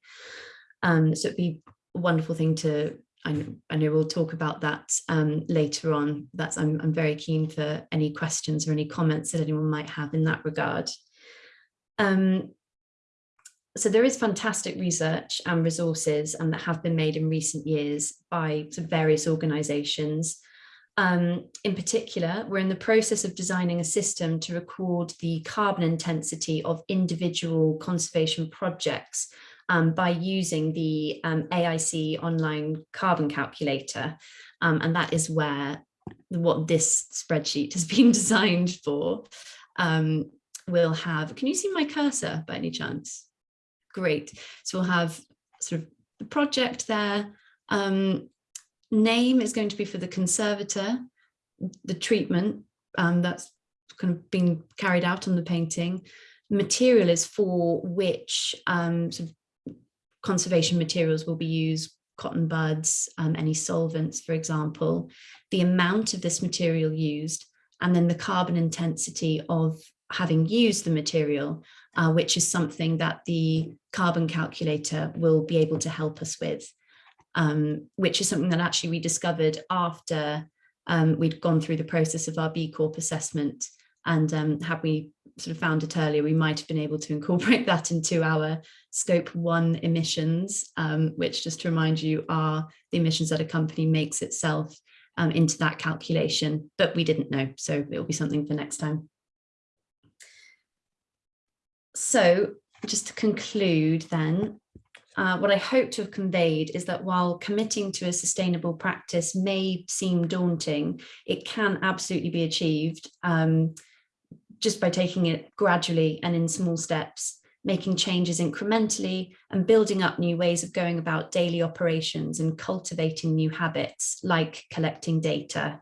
Um, so it'd be a wonderful thing to I know, I know we'll talk about that um, later on. That's I'm, I'm very keen for any questions or any comments that anyone might have in that regard. Um, so there is fantastic research and resources and that have been made in recent years by various organizations. Um, in particular, we're in the process of designing a system to record the carbon intensity of individual conservation projects um, by using the um, AIC online carbon calculator. Um, and that is where what this spreadsheet has been designed for. Um, we'll have, can you see my cursor by any chance? Great. So we'll have sort of the project there. Um, name is going to be for the conservator, the treatment that's kind of being carried out on the painting. Material is for which um, sort of conservation materials will be used, cotton buds, um, any solvents, for example, the amount of this material used, and then the carbon intensity of having used the material, uh, which is something that the carbon calculator will be able to help us with um, which is something that actually we discovered after um, we'd gone through the process of our B Corp assessment. And um, had we sort of found it earlier, we might have been able to incorporate that into our scope one emissions, um, which just to remind you are the emissions that a company makes itself um, into that calculation, but we didn't know. So it'll be something for next time. So just to conclude then, uh, what I hope to have conveyed is that while committing to a sustainable practice may seem daunting, it can absolutely be achieved um, just by taking it gradually and in small steps, making changes incrementally and building up new ways of going about daily operations and cultivating new habits like collecting data.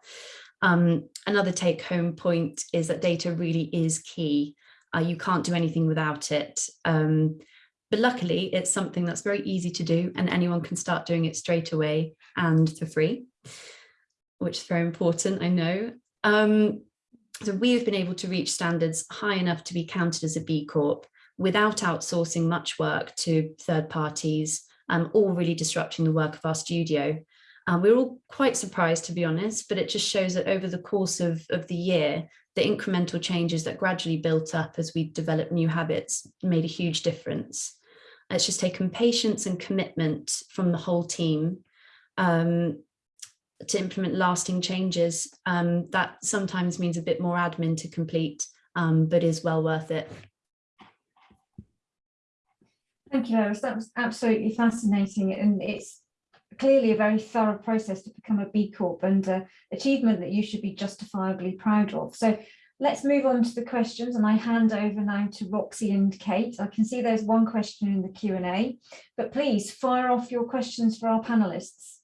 Um, another take home point is that data really is key. Uh, you can't do anything without it. Um, but luckily, it's something that's very easy to do and anyone can start doing it straight away and for free, which is very important, I know. Um, so we've been able to reach standards high enough to be counted as a B Corp without outsourcing much work to third parties um, or really disrupting the work of our studio. Um, we're all quite surprised, to be honest, but it just shows that over the course of, of the year, the incremental changes that gradually built up as we developed new habits made a huge difference. It's just taken patience and commitment from the whole team um, to implement lasting changes. Um, that sometimes means a bit more admin to complete, um, but is well worth it. Thank you, Iris. That was absolutely fascinating. And it's clearly a very thorough process to become a B Corp and uh, achievement that you should be justifiably proud of. So let's move on to the questions and I hand over now to Roxy and Kate. I can see there's one question in the Q&A, but please fire off your questions for our panelists.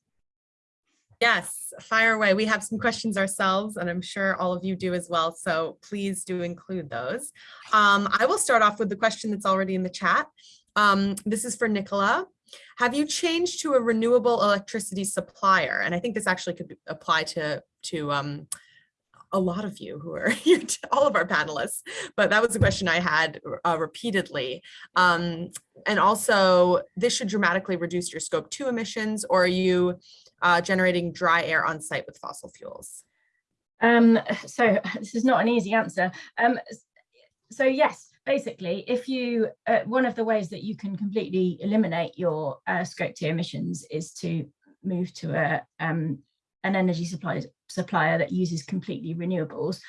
Yes, fire away. We have some questions ourselves and I'm sure all of you do as well. So please do include those. Um, I will start off with the question that's already in the chat. Um, this is for Nicola. Have you changed to a renewable electricity supplier? And I think this actually could apply to, to um, a lot of you who are here, all of our panelists, but that was a question I had uh, repeatedly. Um, and also, this should dramatically reduce your scope two emissions, or are you uh, generating dry air on site with fossil fuels? Um, so this is not an easy answer. Um, so yes, basically, if you, uh, one of the ways that you can completely eliminate your uh, scope two emissions is to move to a um, an energy supply, supplier that uses completely renewables.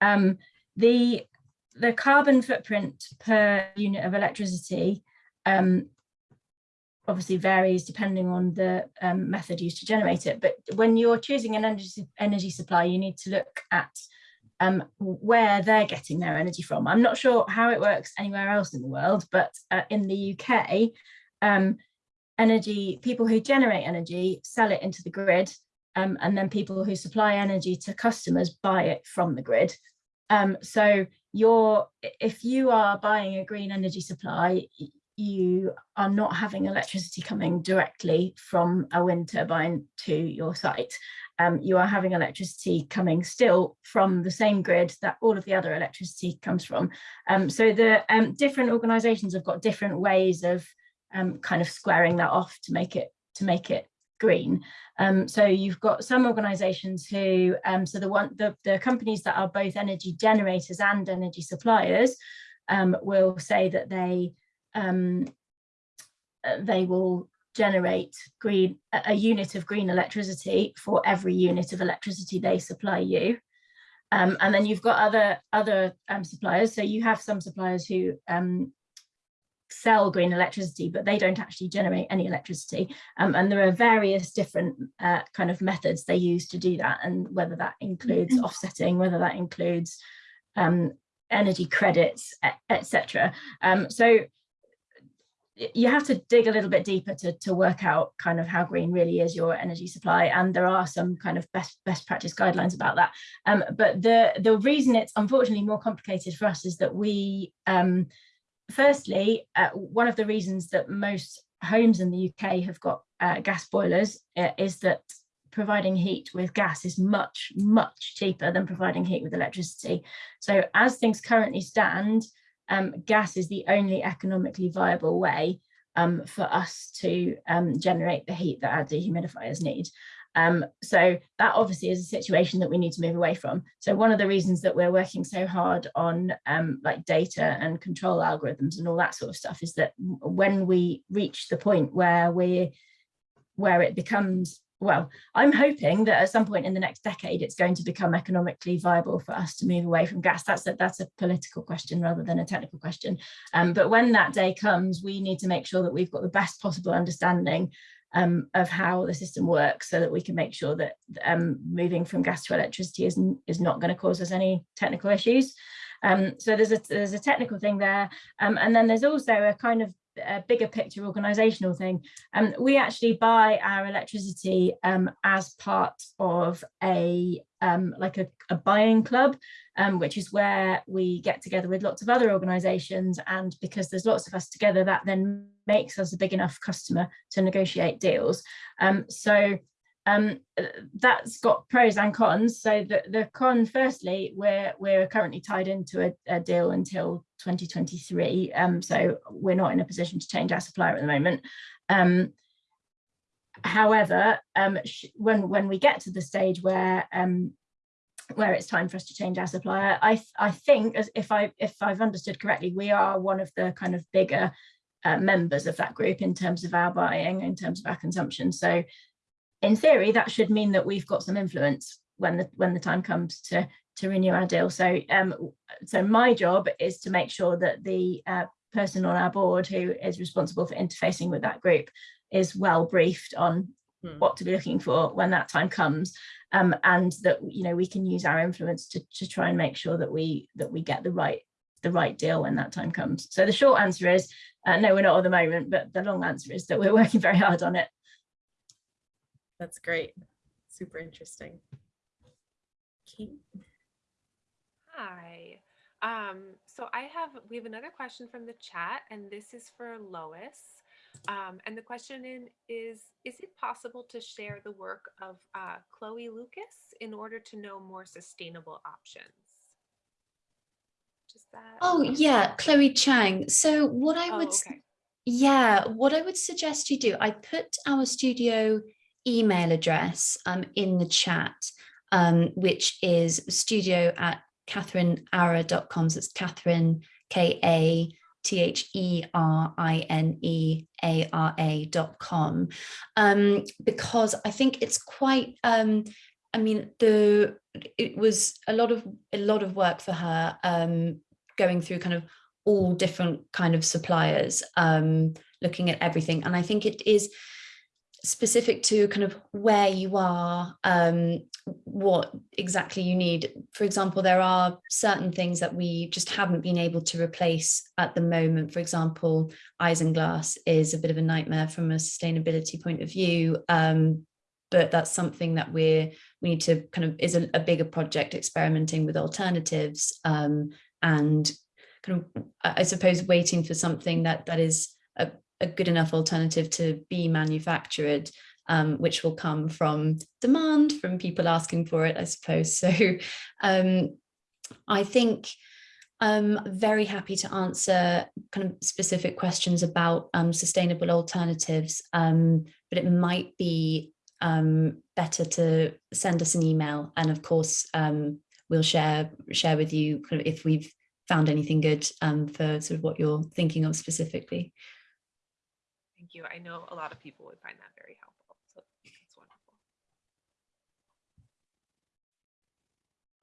Um, the, the carbon footprint per unit of electricity um, obviously varies depending on the um, method used to generate it. But when you're choosing an energy, energy supply, you need to look at um, where they're getting their energy from. I'm not sure how it works anywhere else in the world, but uh, in the UK, um, energy people who generate energy sell it into the grid um, and then people who supply energy to customers buy it from the grid. Um, so you're, if you are buying a green energy supply, you are not having electricity coming directly from a wind turbine to your site. Um, you are having electricity coming still from the same grid that all of the other electricity comes from. Um, so the um, different organizations have got different ways of um, kind of squaring that off to make it to make it green. Um, so you've got some organizations who, um, so the one, the, the companies that are both energy generators and energy suppliers um, will say that they um, uh, they will generate green a unit of green electricity for every unit of electricity they supply you. Um, and then you've got other other um, suppliers. So you have some suppliers who sell green electricity, but they don't actually generate any electricity. Um, and there are various different uh, kind of methods they use to do that. And whether that includes offsetting, whether that includes um, energy credits, etc. Um, so you have to dig a little bit deeper to, to work out kind of how green really is your energy supply. And there are some kind of best, best practice guidelines about that. Um, but the, the reason it's unfortunately more complicated for us is that we, um, firstly, uh, one of the reasons that most homes in the UK have got uh, gas boilers uh, is that providing heat with gas is much, much cheaper than providing heat with electricity. So as things currently stand, um, gas is the only economically viable way um, for us to um, generate the heat that our dehumidifiers need. Um, so that obviously is a situation that we need to move away from. So one of the reasons that we're working so hard on um, like data and control algorithms and all that sort of stuff is that when we reach the point where we where it becomes well, I'm hoping that at some point in the next decade, it's going to become economically viable for us to move away from gas. That's a, that's a political question rather than a technical question. Um, but when that day comes, we need to make sure that we've got the best possible understanding um, of how the system works so that we can make sure that um, moving from gas to electricity is, is not going to cause us any technical issues. Um, so there's a, there's a technical thing there. Um, and then there's also a kind of a bigger picture organizational thing. Um, we actually buy our electricity um, as part of a um, like a, a buying club, um, which is where we get together with lots of other organizations. And because there's lots of us together, that then makes us a big enough customer to negotiate deals. Um, so um, that's got pros and cons. So the, the con, firstly, we're we're currently tied into a, a deal until 2023. Um, so we're not in a position to change our supplier at the moment. Um, however, um, when when we get to the stage where um, where it's time for us to change our supplier, I I think as if I if I've understood correctly, we are one of the kind of bigger uh, members of that group in terms of our buying, in terms of our consumption. So in theory, that should mean that we've got some influence when the when the time comes to to renew our deal. So um, so my job is to make sure that the uh, person on our board who is responsible for interfacing with that group is well briefed on hmm. what to be looking for when that time comes um, and that you know we can use our influence to, to try and make sure that we that we get the right the right deal when that time comes. So the short answer is uh, no, we're not at the moment, but the long answer is that we're working very hard on it. That's great. Super interesting. Kate? Hi. Um, so I have, we have another question from the chat and this is for Lois. Um, and the question in is, is it possible to share the work of uh, Chloe Lucas in order to know more sustainable options? Just that. Oh yeah, Chloe Chang. So what I Oh, would, okay. yeah, what I would suggest you do, I put our studio email address um, in the chat, um, which is studio at catherineara.com. So it's Catherine, K-A, T-H-E-R-I-N-E-A-R-A dot com. Um, because I think it's quite, um, I mean, the it was a lot of a lot of work for her um, going through kind of all different kind of suppliers, um, looking at everything. And I think it is specific to kind of where you are, um, what exactly you need. For example, there are certain things that we just haven't been able to replace at the moment. For example, isinglass is a bit of a nightmare from a sustainability point of view. Um, but that's something that we're we need to kind of is a, a bigger project experimenting with alternatives um, and kind of I suppose waiting for something that that is a, a good enough alternative to be manufactured um, which will come from demand from people asking for it I suppose so um, I think I'm very happy to answer kind of specific questions about um, sustainable alternatives um, but it might be um, better to send us an email. And of course, um, we'll share share with you kind of if we've found anything good um, for sort of what you're thinking of specifically. Thank you. I know a lot of people would find that very helpful. So that's wonderful.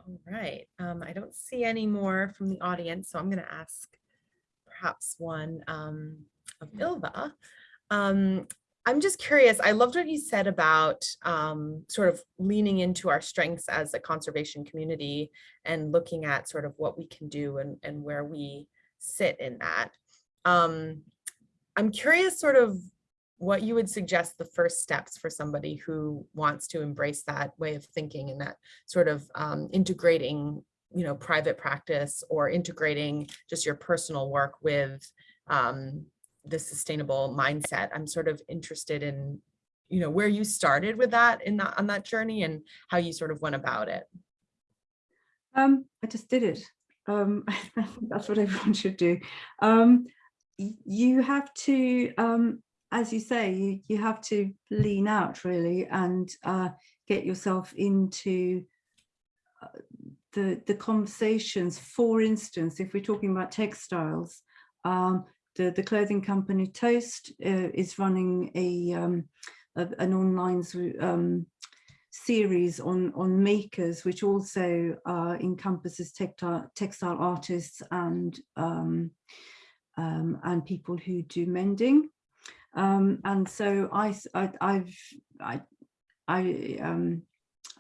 All right, um, I don't see any more from the audience, so I'm going to ask perhaps one um, of Ylva. Um, I'm just curious, I loved what you said about um, sort of leaning into our strengths as a conservation community and looking at sort of what we can do and, and where we sit in that. Um, I'm curious sort of what you would suggest the first steps for somebody who wants to embrace that way of thinking and that sort of um, integrating, you know, private practice or integrating just your personal work with um, the sustainable mindset. I'm sort of interested in, you know, where you started with that in that on that journey and how you sort of went about it. Um, I just did it. Um, I think that's what everyone should do. Um, you have to, um, as you say, you, you have to lean out really and uh, get yourself into uh, the, the conversations. For instance, if we're talking about textiles, um, the, the clothing company Toast uh, is running a, um, a an online um, series on on makers, which also uh, encompasses textile textile artists and um, and people who do mending. Um, and so I, I I've I I um,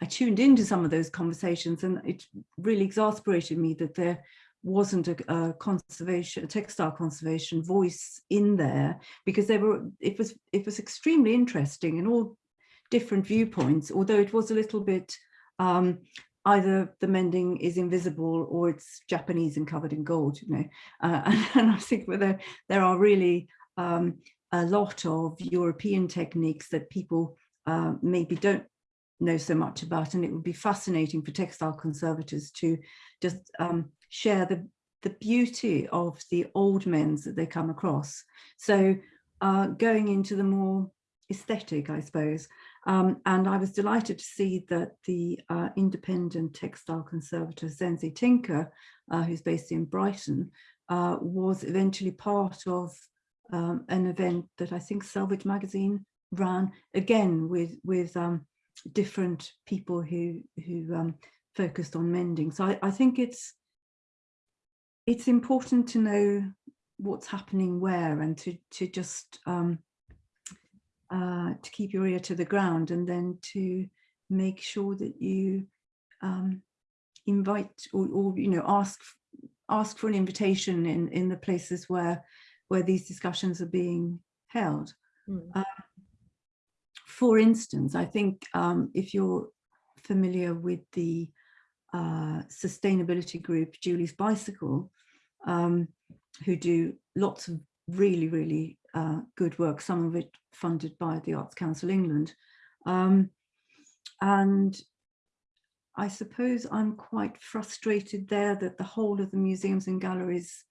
I tuned into some of those conversations, and it really exasperated me that there wasn't a, a, conservation a textile conservation voice in there because they were it was it was extremely interesting and all different viewpoints although it was a little bit um, either the mending is invisible or it's Japanese and covered in gold you know uh, and, and, I think there there are really um, a lot of European techniques that people uh, maybe don't know so much about and it would be fascinating for textile conservators to just um, share the, the beauty of the old men's that they come across. So uh, going into the more aesthetic, I suppose. Um, and I was delighted to see that the uh, independent textile conservator Zenzie Tinker, uh, who's based in Brighton, uh, was eventually part of um, an event that I think Selvedge Magazine ran, again with, with um, different people who, who um, focused on mending. So I, I think it's it's important to know what's happening where and to to just um, uh, to keep your ear to the ground and then to make sure that you um, invite or, or you know ask ask for an invitation in in the places where where these discussions are being held. Mm. Um, for instance, I think um, if you're familiar with the uh, sustainability group Julie's Bicycle, um, who do lots of really, really uh, good work, some of it funded by the Arts Council England. Um, and I suppose I'm quite frustrated there that the whole of the museums and galleries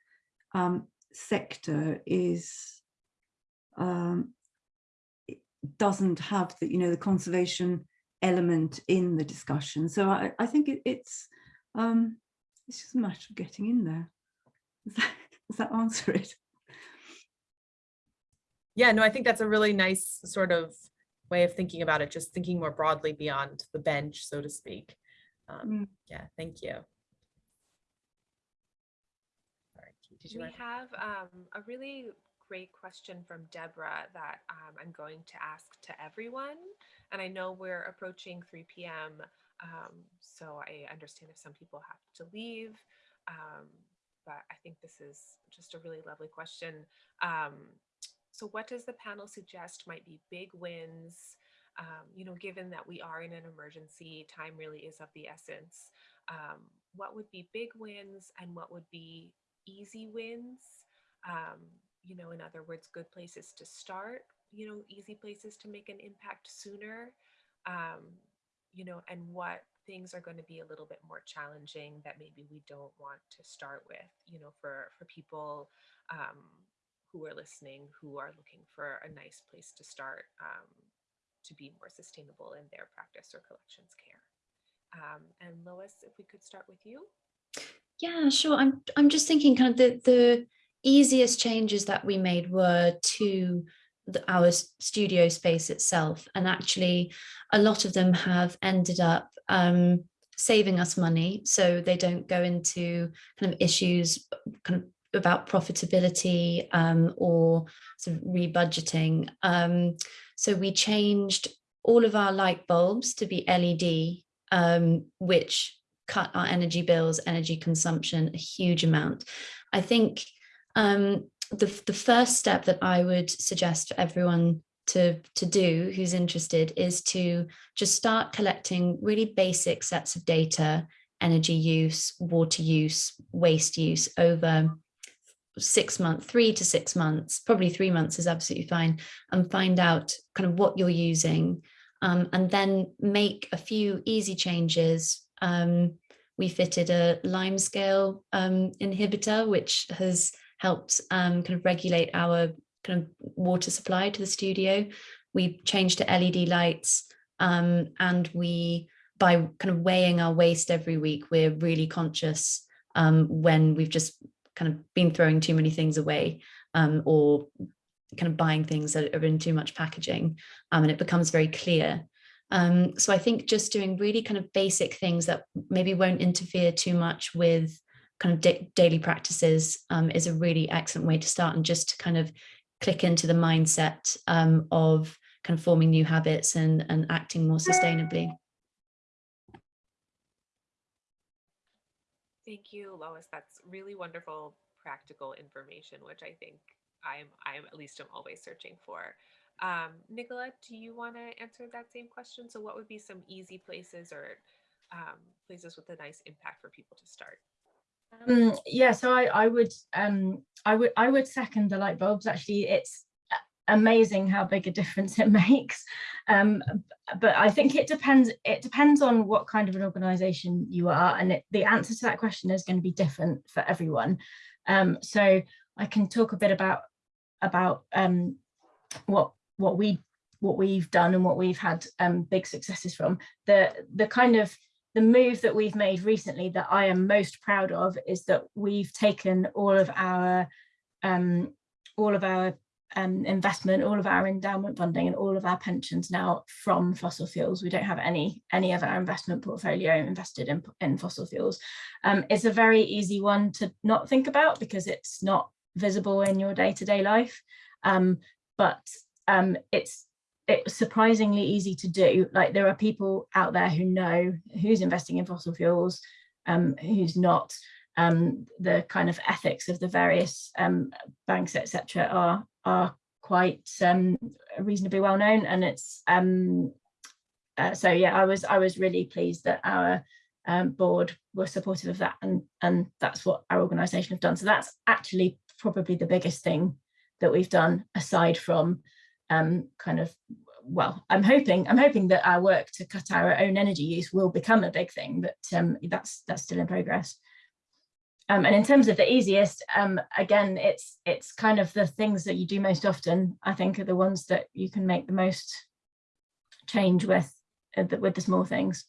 um, sector is um, doesn't have the you know the conservation element in the discussion. So I, I think it, it's um, it's just a matter of getting in there. Does that, does that answer it? Yeah, no, I think that's a really nice sort of way of thinking about it, just thinking more broadly beyond the bench, so to speak. Um, mm. Yeah, thank you. All right, did you? We have um, a really great question from Deborah that um, I'm going to ask to everyone. And I know we're approaching 3 p.m. Um, so I understand if some people have to leave. Um, but I think this is just a really lovely question. So what does the panel suggest might be big wins, um, you know, given that we are in an emergency, time really is of the essence. Um, what would be big wins and what would be easy wins? Um, you know, in other words, good places to start, you know, easy places to make an impact sooner, um, you know, and what things are going to be a little bit more challenging that maybe we don't want to start with, you know, for, for people um, who are listening, who are looking for a nice place to start um, to be more sustainable in their practice or collections care. Um, and Lois, if we could start with you. Yeah, sure. I'm, I'm just thinking kind of the, the easiest changes that we made were to the, our studio space itself. And actually, a lot of them have ended up um, saving us money, so they don't go into kind of issues kind of about profitability um, or sort of rebudgeting. Um, so we changed all of our light bulbs to be LED, um, which cut our energy bills, energy consumption a huge amount. I think um, the, the first step that I would suggest for everyone to, to do who's interested is to just start collecting really basic sets of data, energy use, water use, waste use over six months, three to six months, probably three months is absolutely fine, and find out kind of what you're using, um, and then make a few easy changes. Um, we fitted a lime scale um, inhibitor, which has helped um, kind of regulate our kind of water supply to the studio. We changed to LED lights um, and we, by kind of weighing our waste every week, we're really conscious um, when we've just kind of been throwing too many things away um, or kind of buying things that are in too much packaging um, and it becomes very clear. Um, so I think just doing really kind of basic things that maybe won't interfere too much with kind of da daily practices um, is a really excellent way to start and just to kind of click into the mindset um, of kind of forming new habits and, and acting more sustainably. Thank you, Lois. That's really wonderful practical information, which I think I'm I'm at least I'm always searching for. Um, Nicola, do you want to answer that same question? So what would be some easy places or um, places with a nice impact for people to start? Um, yeah, so I, I would um, I would I would second the light bulbs. Actually, it's amazing how big a difference it makes. Um, but I think it depends. It depends on what kind of an organisation you are, and it, the answer to that question is going to be different for everyone. Um, so I can talk a bit about about um, what what we what we've done and what we've had um, big successes from. The the kind of the move that we've made recently that I am most proud of is that we've taken all of our um, all of our um, investment, all of our endowment funding and all of our pensions now from fossil fuels. We don't have any any of our investment portfolio invested in, in fossil fuels. Um, it's a very easy one to not think about because it's not visible in your day-to-day -day life. Um, but um, it's it's surprisingly easy to do. Like there are people out there who know who's investing in fossil fuels, um, who's not. Um, the kind of ethics of the various um, banks, etc., are are quite um, reasonably well known, and it's um, uh, so yeah. I was I was really pleased that our um, board were supportive of that, and and that's what our organisation have done. So that's actually probably the biggest thing that we've done aside from um, kind of well i'm hoping i'm hoping that our work to cut our own energy use will become a big thing but that's that's still in progress um, and in terms of the easiest um, again it's it's kind of the things that you do most often i think are the ones that you can make the most change with uh, the, with the small things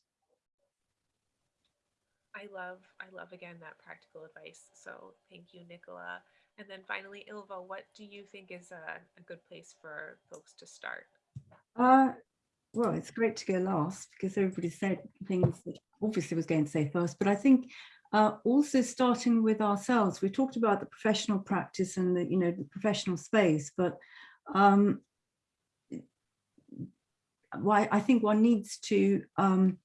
I love, I love again that practical advice. So thank you, Nicola. And then finally, Ylva, what do you think is a, a good place for folks to start? Uh, well, it's great to go last because everybody said things that obviously was going to say first, but I think uh, also starting with ourselves, we talked about the professional practice and the, you know, the professional space, but um, why I think one needs to um,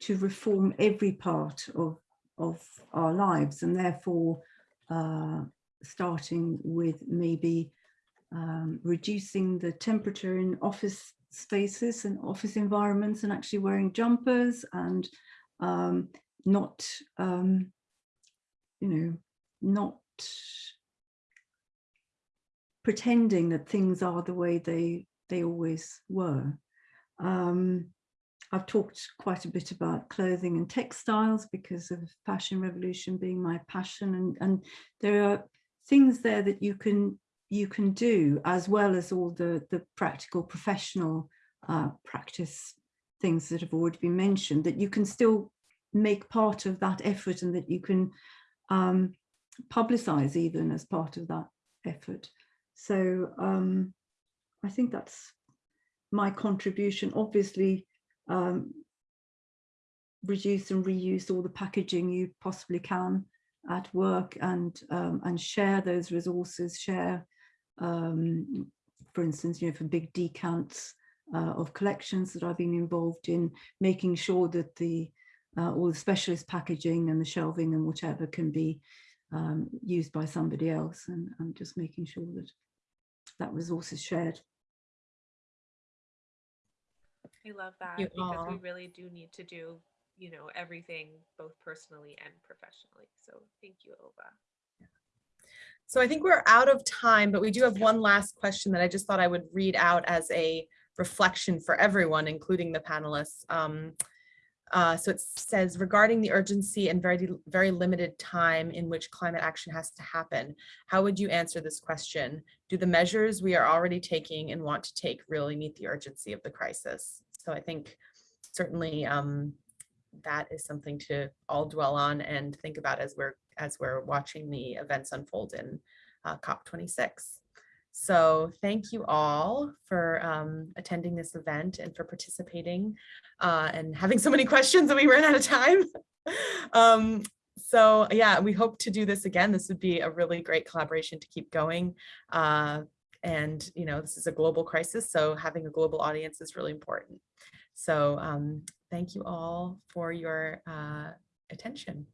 to reform every part of of our lives and therefore uh, starting with maybe um, reducing the temperature in office spaces and office environments and actually wearing jumpers and um, not, um, you know, not pretending that things are the way they they always were. Um, I've talked quite a bit about clothing and textiles because of fashion revolution being my passion and, and there are things there that you can you can do as well as all the the practical professional uh, practice things that have already been mentioned that you can still make part of that effort and that you can um, publicize even as part of that effort. So um, I think that's my contribution. Obviously, um, reduce and reuse all the packaging you possibly can at work and um, and share those resources, share, um, for instance, you know, for big decants uh, of collections that I've been involved in, making sure that the uh, all the specialist packaging and the shelving and whatever can be um, used by somebody else and, and just making sure that that resource is shared. I love that you because we really do need to do, you know, everything both personally and professionally. So thank you, Ylva. So I think we're out of time, but we do have one last question that I just thought I would read out as a reflection for everyone, including the panelists. Um, uh, so it says regarding the urgency and very, very limited time in which climate action has to happen, how would you answer this question? Do the measures we are already taking and want to take really meet the urgency of the crisis? So I think certainly um, that is something to all dwell on and think about as we're as we're watching the events unfold in uh, COP26. So thank you all for um, attending this event and for participating uh, and having so many questions that we ran out of time. um, so yeah, we hope to do this again. This would be a really great collaboration to keep going. Uh, and you know, this is a global crisis, so having a global audience is really important. So um, thank you all for your uh, attention.